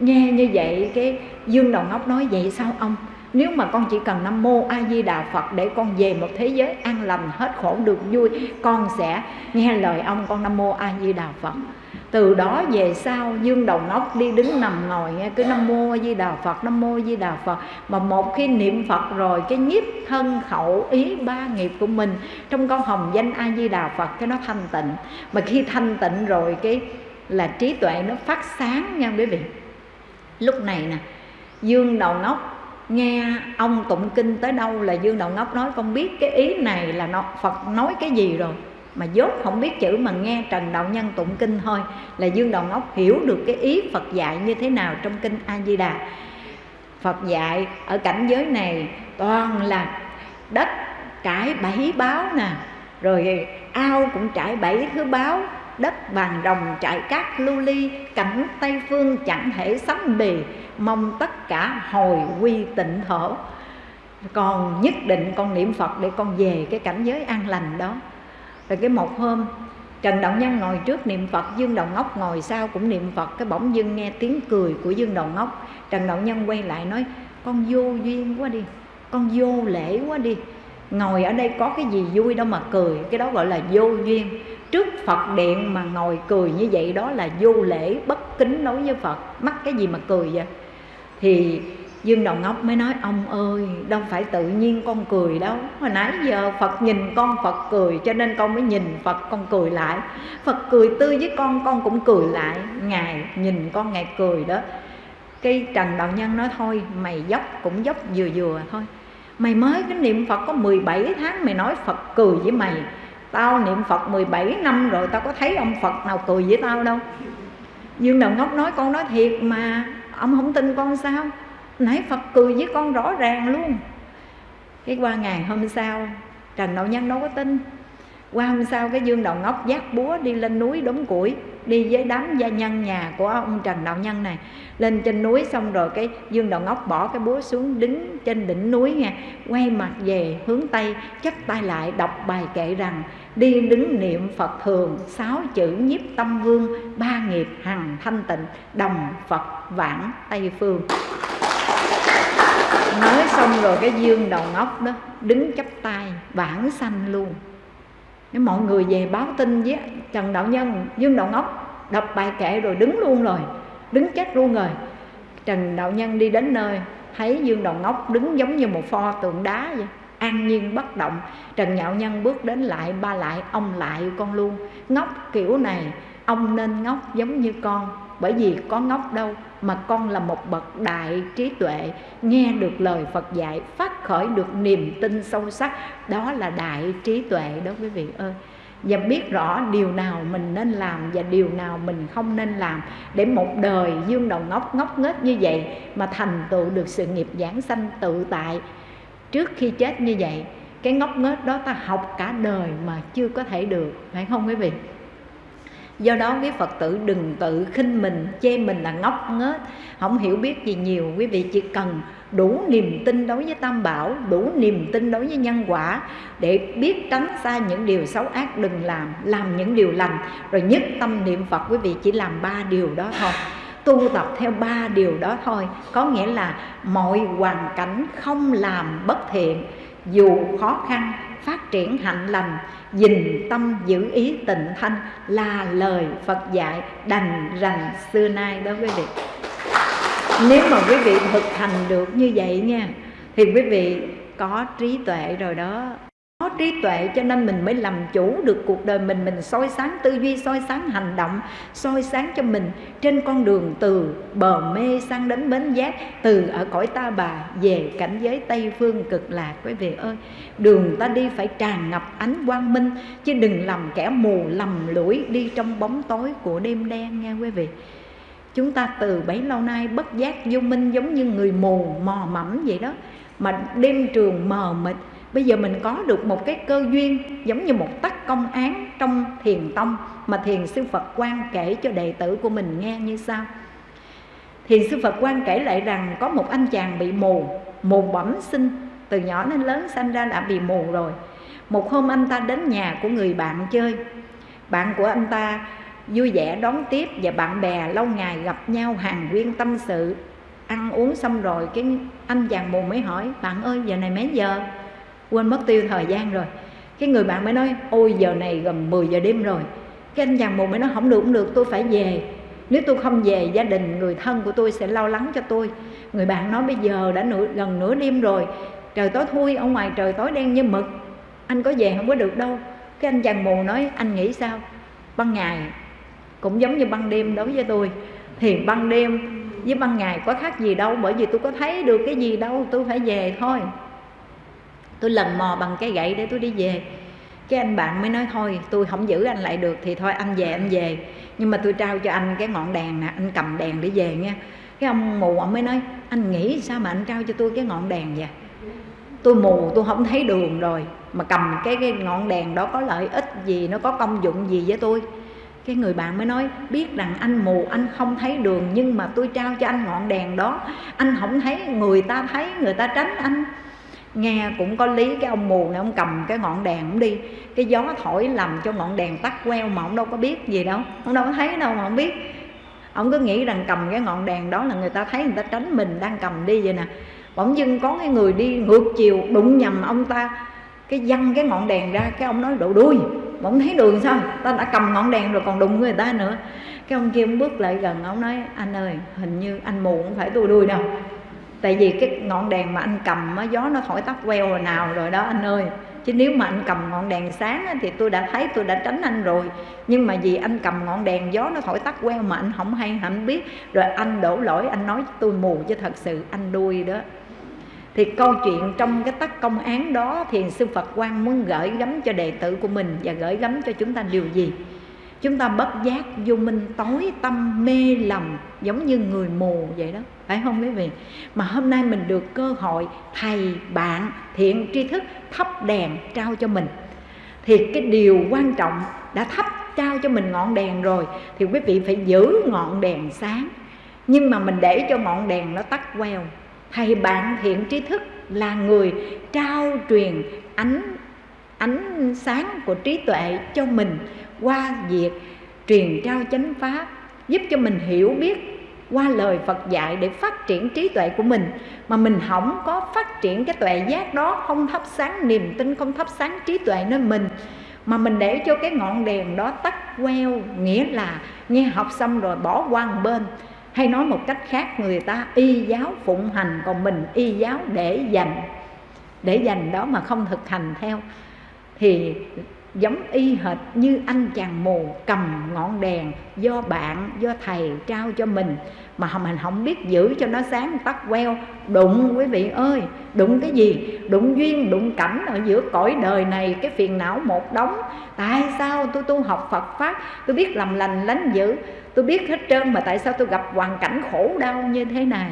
Nghe như vậy, cái Dương Đầu Ngốc nói, vậy sao ông? Nếu mà con chỉ cần Nam Mô A Di Đà Phật để con về một thế giới an lành, hết khổ, được vui, con sẽ nghe lời ông con Nam Mô A Di Đà Phật. Từ đó về sau, dương đầu nóc đi đứng nằm ngồi nghe cứ nam mô a di đà phật, nam mô a di đà phật. Mà một khi niệm phật rồi, cái nhiếp thân khẩu ý ba nghiệp của mình trong con hồng danh a di đà phật, cái nó thanh tịnh. Mà khi thanh tịnh rồi, cái là trí tuệ nó phát sáng nha quý vị. Lúc này nè, dương đầu nóc nghe ông tụng kinh tới đâu là dương đầu ngốc nói con biết cái ý này là nó phật nói cái gì rồi mà dốt không biết chữ mà nghe Trần Đạo Nhân tụng kinh thôi là Dương đầu Ngốc hiểu được cái ý Phật dạy như thế nào trong kinh A Di Đà. Phật dạy ở cảnh giới này toàn là đất trải bảy báo nè, rồi ao cũng trải bảy thứ báo, đất bàn rồng trải cát lưu ly, cảnh Tây phương chẳng thể sánh bì, mong tất cả hồi quy tịnh thổ. Còn nhất định con niệm Phật để con về cái cảnh giới an lành đó. Rồi cái một hôm Trần Đạo Nhân ngồi trước niệm Phật Dương Đầu Ngốc ngồi sau cũng niệm Phật Cái bỗng dưng nghe tiếng cười của Dương Đầu Ngốc. Trần Đạo Nhân quay lại nói Con vô duyên quá đi Con vô lễ quá đi. Ngồi ở đây có cái gì vui đâu mà cười Cái đó gọi là vô duyên. Trước Phật điện mà ngồi cười như vậy Đó là vô lễ, bất kính đối với Phật. Mắc cái gì mà cười vậy? Thì Dương Đầu Ngốc mới nói, ông ơi, đâu phải tự nhiên con cười đâu. Hồi nãy giờ Phật nhìn con, Phật cười, Cho nên con mới nhìn Phật, con cười lại. Phật cười tươi với con con cũng cười lại. Ngài nhìn con, Ngài cười đó. Cái Trần Đạo Nhân nói, thôi, Mày dốc cũng dốc vừa vừa thôi. Mày mới cái niệm Phật có 17 tháng Mày nói Phật cười với mày. Tao niệm Phật 17 năm rồi, Tao có thấy ông Phật nào cười với tao đâu. Dương Đầu Ngốc nói, con nói thiệt mà, Ông không tin con sao? Nãy Phật cười với con rõ ràng luôn. Cái qua ngày hôm sau, Trần Đạo Nhân đâu có tin. Qua hôm sau, cái Dương Đầu Ngốc dắt búa đi lên núi đống củi, Đi với đám gia nhân nhà của ông Trần Đạo Nhân này. Lên trên núi xong rồi cái Dương Đầu Ngốc bỏ cái búa xuống đứng trên đỉnh núi nha. Quay mặt về hướng Tây chấp tay lại đọc bài kệ rằng Đi đứng niệm Phật thường, Sáu chữ nhiếp tâm vương, Ba nghiệp hằng thanh tịnh, Đồng Phật vãng Tây Phương. Nói xong rồi cái dương đầu ngốc đó, đứng chắp tay, vãng sanh luôn. Nếu mọi người về báo tin với trần đạo nhân, dương đầu ngốc đọc bài kệ rồi đứng luôn rồi, đứng chết luôn rồi. Trần đạo nhân đi đến nơi, thấy dương đầu ngốc đứng giống như một pho tượng đá vậy an nhiên bất động, trần nhạo nhân bước đến lại, ba lại, ông lại con luôn. Ngốc kiểu này, ông nên ngốc giống như con, bởi vì có ngốc đâu mà con là một bậc đại trí tuệ, nghe được lời Phật dạy, phát khởi được niềm tin sâu sắc, đó là đại trí tuệ đó quý vị ơi. Và biết rõ điều nào mình nên làm và điều nào mình không nên làm, để một đời dương đầu ngốc ngốc nghếch như vậy mà thành tựu được sự nghiệp giảng sanh tự tại trước khi chết như vậy, cái ngốc nghếch đó ta học cả đời mà chưa có thể được, phải không quý vị? Do đó quý phật tử đừng tự khinh mình, chê mình là ngốc nghếch. Không hiểu biết gì nhiều, quý vị chỉ cần đủ niềm tin đối với tam bảo, đủ niềm tin đối với nhân quả để biết tránh xa những điều xấu ác, đừng làm làm những điều lành, rồi nhất tâm niệm phật, quý vị chỉ làm ba điều đó thôi tu tập theo ba điều đó thôi. Có nghĩa là mọi hoàn cảnh không làm bất thiện, dù khó khăn, phát triển hạnh lành dình tâm giữ ý tịnh thanh là lời Phật dạy đành rành xưa nay đó quý vị. Nếu mà quý vị thực hành được như vậy nha, thì quý vị có trí tuệ rồi đó có trí tuệ cho nên mình mới làm chủ được cuộc đời mình. Mình soi sáng tư duy, soi sáng hành động, soi sáng cho mình trên con đường từ bờ mê sang đến bến giác, từ ở cõi ta bà về cảnh giới tây phương cực lạc. Quý vị ơi, đường ta đi phải tràn ngập ánh quang minh, chứ đừng làm kẻ mù, lầm lũi đi trong bóng tối của đêm đen nghe quý vị. Chúng ta từ bấy lâu nay bất giác vô minh giống như người mù, mò mẫm vậy đó. Mà đêm trường mờ mịt bây giờ mình có được một cái cơ duyên giống như một tắc công án trong thiền tông mà thiền sư Phật quan kể cho đệ tử của mình nghe như sau. Thiền sư phật quan kể lại rằng có một anh chàng bị mù mù bẩm sinh, từ nhỏ đến lớn sanh ra đã bị mù rồi. Một hôm anh ta đến nhà của người bạn chơi. Bạn của anh ta vui vẻ đón tiếp và bạn bè lâu ngày gặp nhau hàng nguyên tâm sự. Ăn uống xong rồi cái anh chàng mù mới hỏi, bạn ơi, giờ này mấy giờ? Quên mất tiêu thời gian rồi. Cái người bạn mới nói ôi giờ này gần 10 giờ đêm rồi. Cái anh chàng mù mới nói không được không được tôi phải về. Nếu tôi không về gia đình người thân của tôi sẽ lo lắng cho tôi. Người bạn nói bây giờ đã nửa, gần nửa đêm rồi. Trời tối thui ở ngoài trời tối đen như mực. Anh có về không có được đâu. Cái anh chàng mù nói anh nghĩ sao? Ban ngày cũng giống như ban đêm đối với tôi. Thì ban đêm với ban ngày có khác gì đâu bởi vì tôi có thấy được cái gì đâu tôi phải về thôi tôi lần mò bằng cái gậy để tôi đi về. Cái anh bạn mới nói thôi tôi không giữ anh lại được thì thôi anh về anh về. Nhưng mà tôi trao cho anh cái ngọn đèn nè anh cầm đèn để về nha. Cái ông mù ông mới nói anh nghĩ sao mà anh trao cho tôi cái ngọn đèn vậy? Tôi mù tôi không thấy đường rồi mà cầm cái, cái ngọn đèn đó có lợi ích gì nó có công dụng gì với tôi? Cái người bạn mới nói biết rằng anh mù anh không thấy đường nhưng mà tôi trao cho anh ngọn đèn đó. Anh không thấy người ta thấy người ta tránh anh nghe cũng có lý, cái ông mù này ông cầm cái ngọn đèn ông đi. Cái gió thổi làm cho ngọn đèn tắt queo mà ông đâu có biết gì đâu. Ông đâu có thấy đâu mà ông biết. Ông cứ nghĩ rằng cầm cái ngọn đèn đó là người ta thấy người ta tránh mình đang cầm đi vậy nè. Bỗng dưng có cái người đi ngược chiều đụng nhầm ông ta. Cái văng cái ngọn đèn ra, cái ông nói độ đuôi. Mà ông thấy đường sao? Ta đã cầm ngọn đèn rồi còn đụng người ta nữa. Cái ông kia ông bước lại gần, ông nói, anh ơi, hình như anh mù không phải tôi đuôi đâu tại vì cái ngọn đèn mà anh cầm á, gió nó thổi tắt queo hồi nào rồi đó anh ơi. Chứ nếu mà anh cầm ngọn đèn sáng á, thì tôi đã thấy tôi đã tránh anh rồi. Nhưng mà vì anh cầm ngọn đèn gió nó thổi tắt queo mà anh không hay không biết. Rồi anh đổ lỗi anh nói tôi mù chứ thật sự anh đuôi đó. Thì câu chuyện trong cái tắc công án đó thì sư Phật quan muốn gửi gắm cho đệ tử của mình và gửi gắm cho chúng ta điều gì? Chúng ta bất giác vô minh tối tâm mê lầm giống như người mù vậy đó phải không quý vị? Mà hôm nay mình được cơ hội thầy bạn thiện tri thức thắp đèn trao cho mình. Thì cái điều quan trọng đã thắp trao cho mình ngọn đèn rồi thì quý vị phải giữ ngọn đèn sáng. Nhưng mà mình để cho ngọn đèn nó tắt queo. Thầy bạn thiện tri thức là người trao truyền ánh ánh sáng của trí tuệ cho mình qua việc truyền trao chánh pháp, giúp cho mình hiểu biết qua lời Phật dạy để phát triển trí tuệ của mình, mà mình không có phát triển cái tuệ giác đó, không thắp sáng niềm tin, không thắp sáng trí tuệ nơi mình, mà mình để cho cái ngọn đèn đó tắt queo, nghĩa là nghe học xong rồi bỏ qua một bên. Hay nói một cách khác, người ta y giáo phụng hành, còn mình y giáo để dành để dành đó mà không thực hành theo. Thì giống y hệt như anh chàng mù cầm ngọn đèn do bạn, do thầy trao cho mình. Mà mình không biết giữ cho nó sáng tắt queo. Đụng, quý vị ơi, đụng cái gì? Đụng duyên, đụng cảnh ở giữa cõi đời này, cái phiền não một đống. Tại sao tôi tu học phật pháp? Tôi biết làm lành, lánh dữ. Tôi biết hết trơn mà tại sao tôi gặp hoàn cảnh khổ đau như thế này?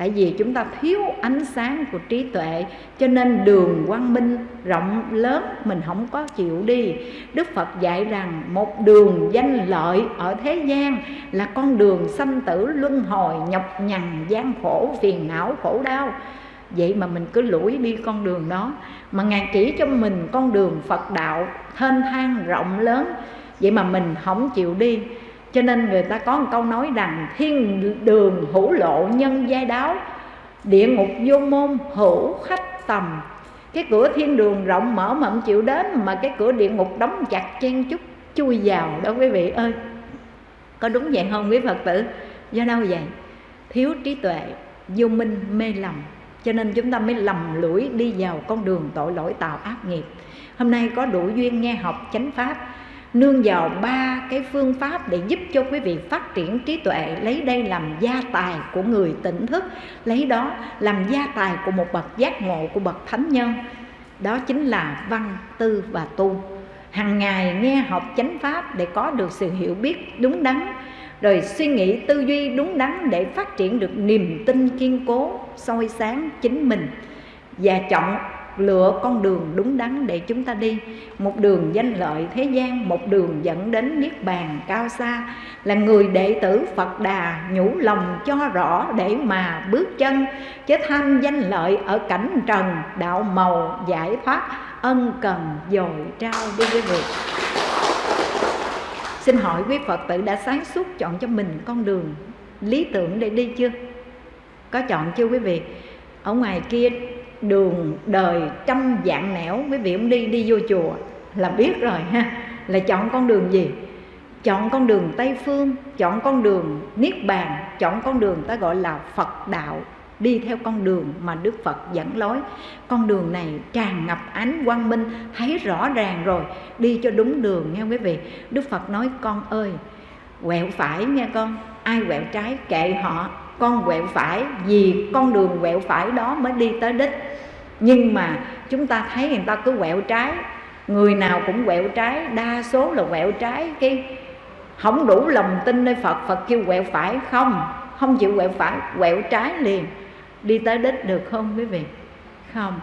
Tại vì chúng ta thiếu ánh sáng của trí tuệ, cho nên đường quang minh rộng lớn, mình không có chịu đi. Đức phật dạy rằng một đường danh lợi ở thế gian là con đường sanh tử luân hồi, nhọc nhằn, gian khổ, phiền não, khổ đau. Vậy mà mình cứ lủi đi con đường đó, mà ngài chỉ cho mình con đường phật đạo, thênh thang rộng lớn. Vậy mà mình không chịu đi cho nên người ta có một câu nói rằng thiên đường hữu lộ nhân giai đáo, địa ngục vô môn hữu khách tầm. Cái cửa thiên đường rộng mở mà không chịu đến, mà cái cửa địa ngục đóng chặt chen chút chui vào đó quý vị ơi. Có đúng vậy không quý phật tử? Do đâu vậy? Thiếu trí tuệ, vô minh, mê lầm. Cho nên chúng ta mới lầm lũi đi vào con đường tội lỗi tạo ác nghiệp. Hôm nay có đủ duyên nghe học chánh pháp nương vào ba cái phương pháp để giúp cho quý vị phát triển trí tuệ, lấy đây làm gia tài của người tỉnh thức, lấy đó làm gia tài của một bậc giác ngộ, của bậc thánh nhân. Đó chính là văn tư và tu. Hàng ngày nghe học chánh pháp để có được sự hiểu biết đúng đắn, rồi suy nghĩ tư duy đúng đắn để phát triển được niềm tin kiên cố, soi sáng chính mình. Và chọn lựa con đường đúng đắn để chúng ta đi. Một đường danh lợi thế gian, một đường dẫn đến niết bàn cao xa, là người đệ tử phật đà nhủ lòng cho rõ để mà bước chân, chứ tham danh lợi ở cảnh trần, đạo màu, giải thoát, ân cần dồi trao đi với vị xin hỏi quý phật tử đã sáng suốt chọn cho mình con đường lý tưởng để đi chưa? Có chọn chưa quý vị? Ở ngoài kia đường đời trăm dạng nẻo quý vị ông đi đi vô chùa. Là biết rồi ha. Là chọn con đường gì? Chọn con đường tây phương, chọn con đường niết bàn, chọn con đường ta gọi là phật đạo. Đi theo con đường mà đức phật dẫn lối. Con đường này tràn ngập ánh quang minh, thấy rõ ràng rồi. Đi cho đúng đường nghe quý vị. Đức phật nói, con ơi, quẹo phải nghe con. Ai quẹo trái kệ họ con quẹo phải, vì con đường quẹo phải đó mới đi tới đích. Nhưng mà chúng ta thấy người ta cứ quẹo trái, người nào cũng quẹo trái, đa số là quẹo trái. Cái không đủ lòng tin nơi phật phật kêu quẹo phải không? Không chịu quẹo phải, quẹo trái liền. Đi tới đích được không quý vị? Không.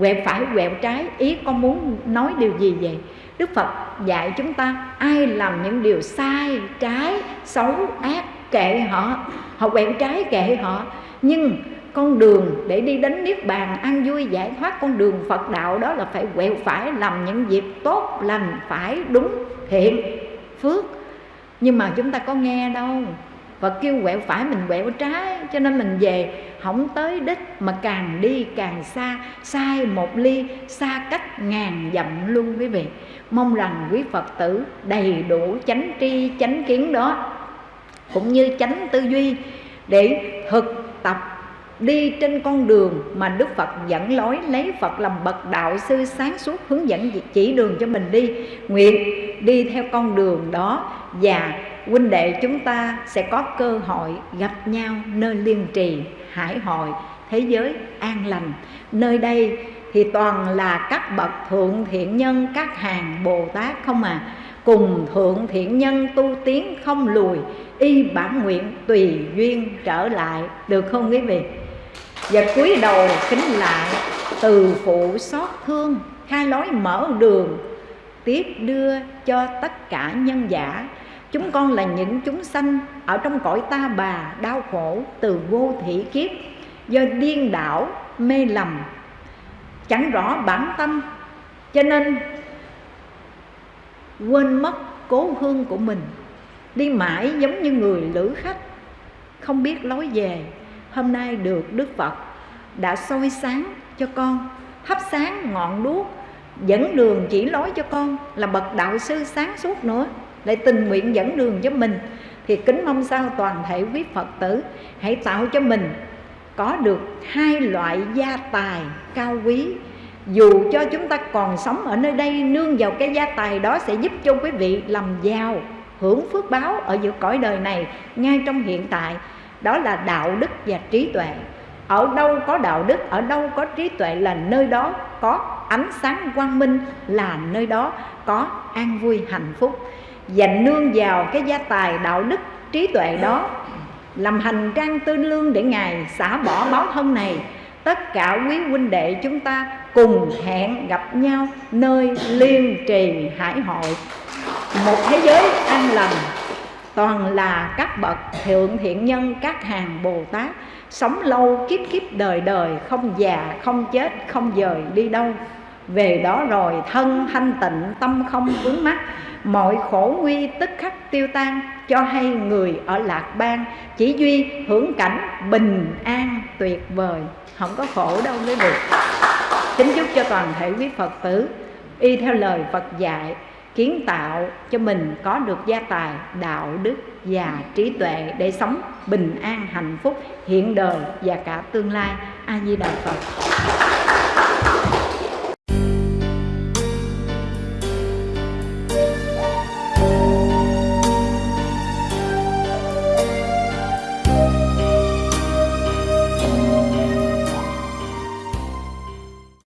Quẹo phải, quẹo trái, ý con muốn nói điều gì vậy? Đức phật dạy chúng ta, ai làm những điều sai, trái, xấu, ác, kệ họ họ quẹo trái kệ họ. Nhưng con đường để đi đến niết bàn an vui giải thoát con đường phật đạo đó là phải quẹo phải làm những việc tốt lành phải đúng thiện, phước. Nhưng mà chúng ta có nghe đâu. Và kêu quẹo phải mình quẹo trái, Cho nên mình về không tới đích Mà càng đi càng xa, Sai một ly, xa cách ngàn dặm luôn quý vị. Mong rằng quý Phật tử đầy đủ chánh tri, chánh kiến đó. Cũng như chánh tư duy Để thực tập đi trên con đường mà Đức Phật dẫn lối, lấy Phật làm bậc đạo sư sáng suốt, hướng dẫn chỉ đường cho mình đi. Nguyện đi theo con đường đó và huynh đệ chúng ta sẽ có cơ hội gặp nhau nơi liên trì, hải hội, thế giới an lành. Nơi đây thì toàn là các bậc thượng thiện nhân, các hàng bồ tát không à cùng thượng thiện nhân tu tiến không lùi, y bản nguyện tùy duyên trở lại. Được không quý vị? Và cúi đầu kính lại, từ phụ xót thương khai lối mở đường, tiếp đưa cho tất cả nhân giả. Chúng con là những chúng sanh ở trong cõi ta bà, đau khổ, từ vô thị kiếp, do điên đảo, mê lầm, chẳng rõ bản tâm. Cho nên quên mất cố hương của mình. Đi mãi giống như người lữ khách. Không biết lối về, hôm nay được Đức Phật đã soi sáng cho con, thắp sáng ngọn đuốc, dẫn đường chỉ lối cho con là bậc đạo sư sáng suốt nữa, lại tình nguyện dẫn đường cho mình. Thì kính mong sao toàn thể quý Phật tử hãy tạo cho mình có được hai loại gia tài cao quý dù cho chúng ta còn sống ở nơi đây, nương vào cái gia tài đó sẽ giúp cho quý vị làm giàu, hưởng phước báo ở giữa cõi đời này ngay trong hiện tại. Đó là đạo đức và trí tuệ. Ở đâu có đạo đức, ở đâu có trí tuệ là nơi đó có ánh sáng quang minh, là nơi đó có an vui, hạnh phúc. Và nương vào cái gia tài đạo đức, trí tuệ đó, làm hành trang tư lương để ngài xả bỏ báo thân này. Tất cả quý huynh đệ chúng ta cùng hẹn gặp nhau nơi liên trì hải hội. Một thế giới an lành, toàn là các bậc thượng thiện nhân, các hàng bồ tát, sống lâu kiếp kiếp đời đời, không già, không chết, không dời đi đâu. Về đó rồi thân thanh tịnh, tâm không vướng mắc, mọi khổ nguy tức khắc tiêu tan, cho hay người ở lạc bang chỉ duy hưởng cảnh bình an tuyệt vời không có khổ đâu quý vị kính chúc cho toàn thể quý phật tử y theo lời phật dạy, kiến tạo cho mình có được gia tài, đạo đức và trí tuệ để sống bình an, hạnh phúc, hiện đời và cả tương lai. A di đà phật.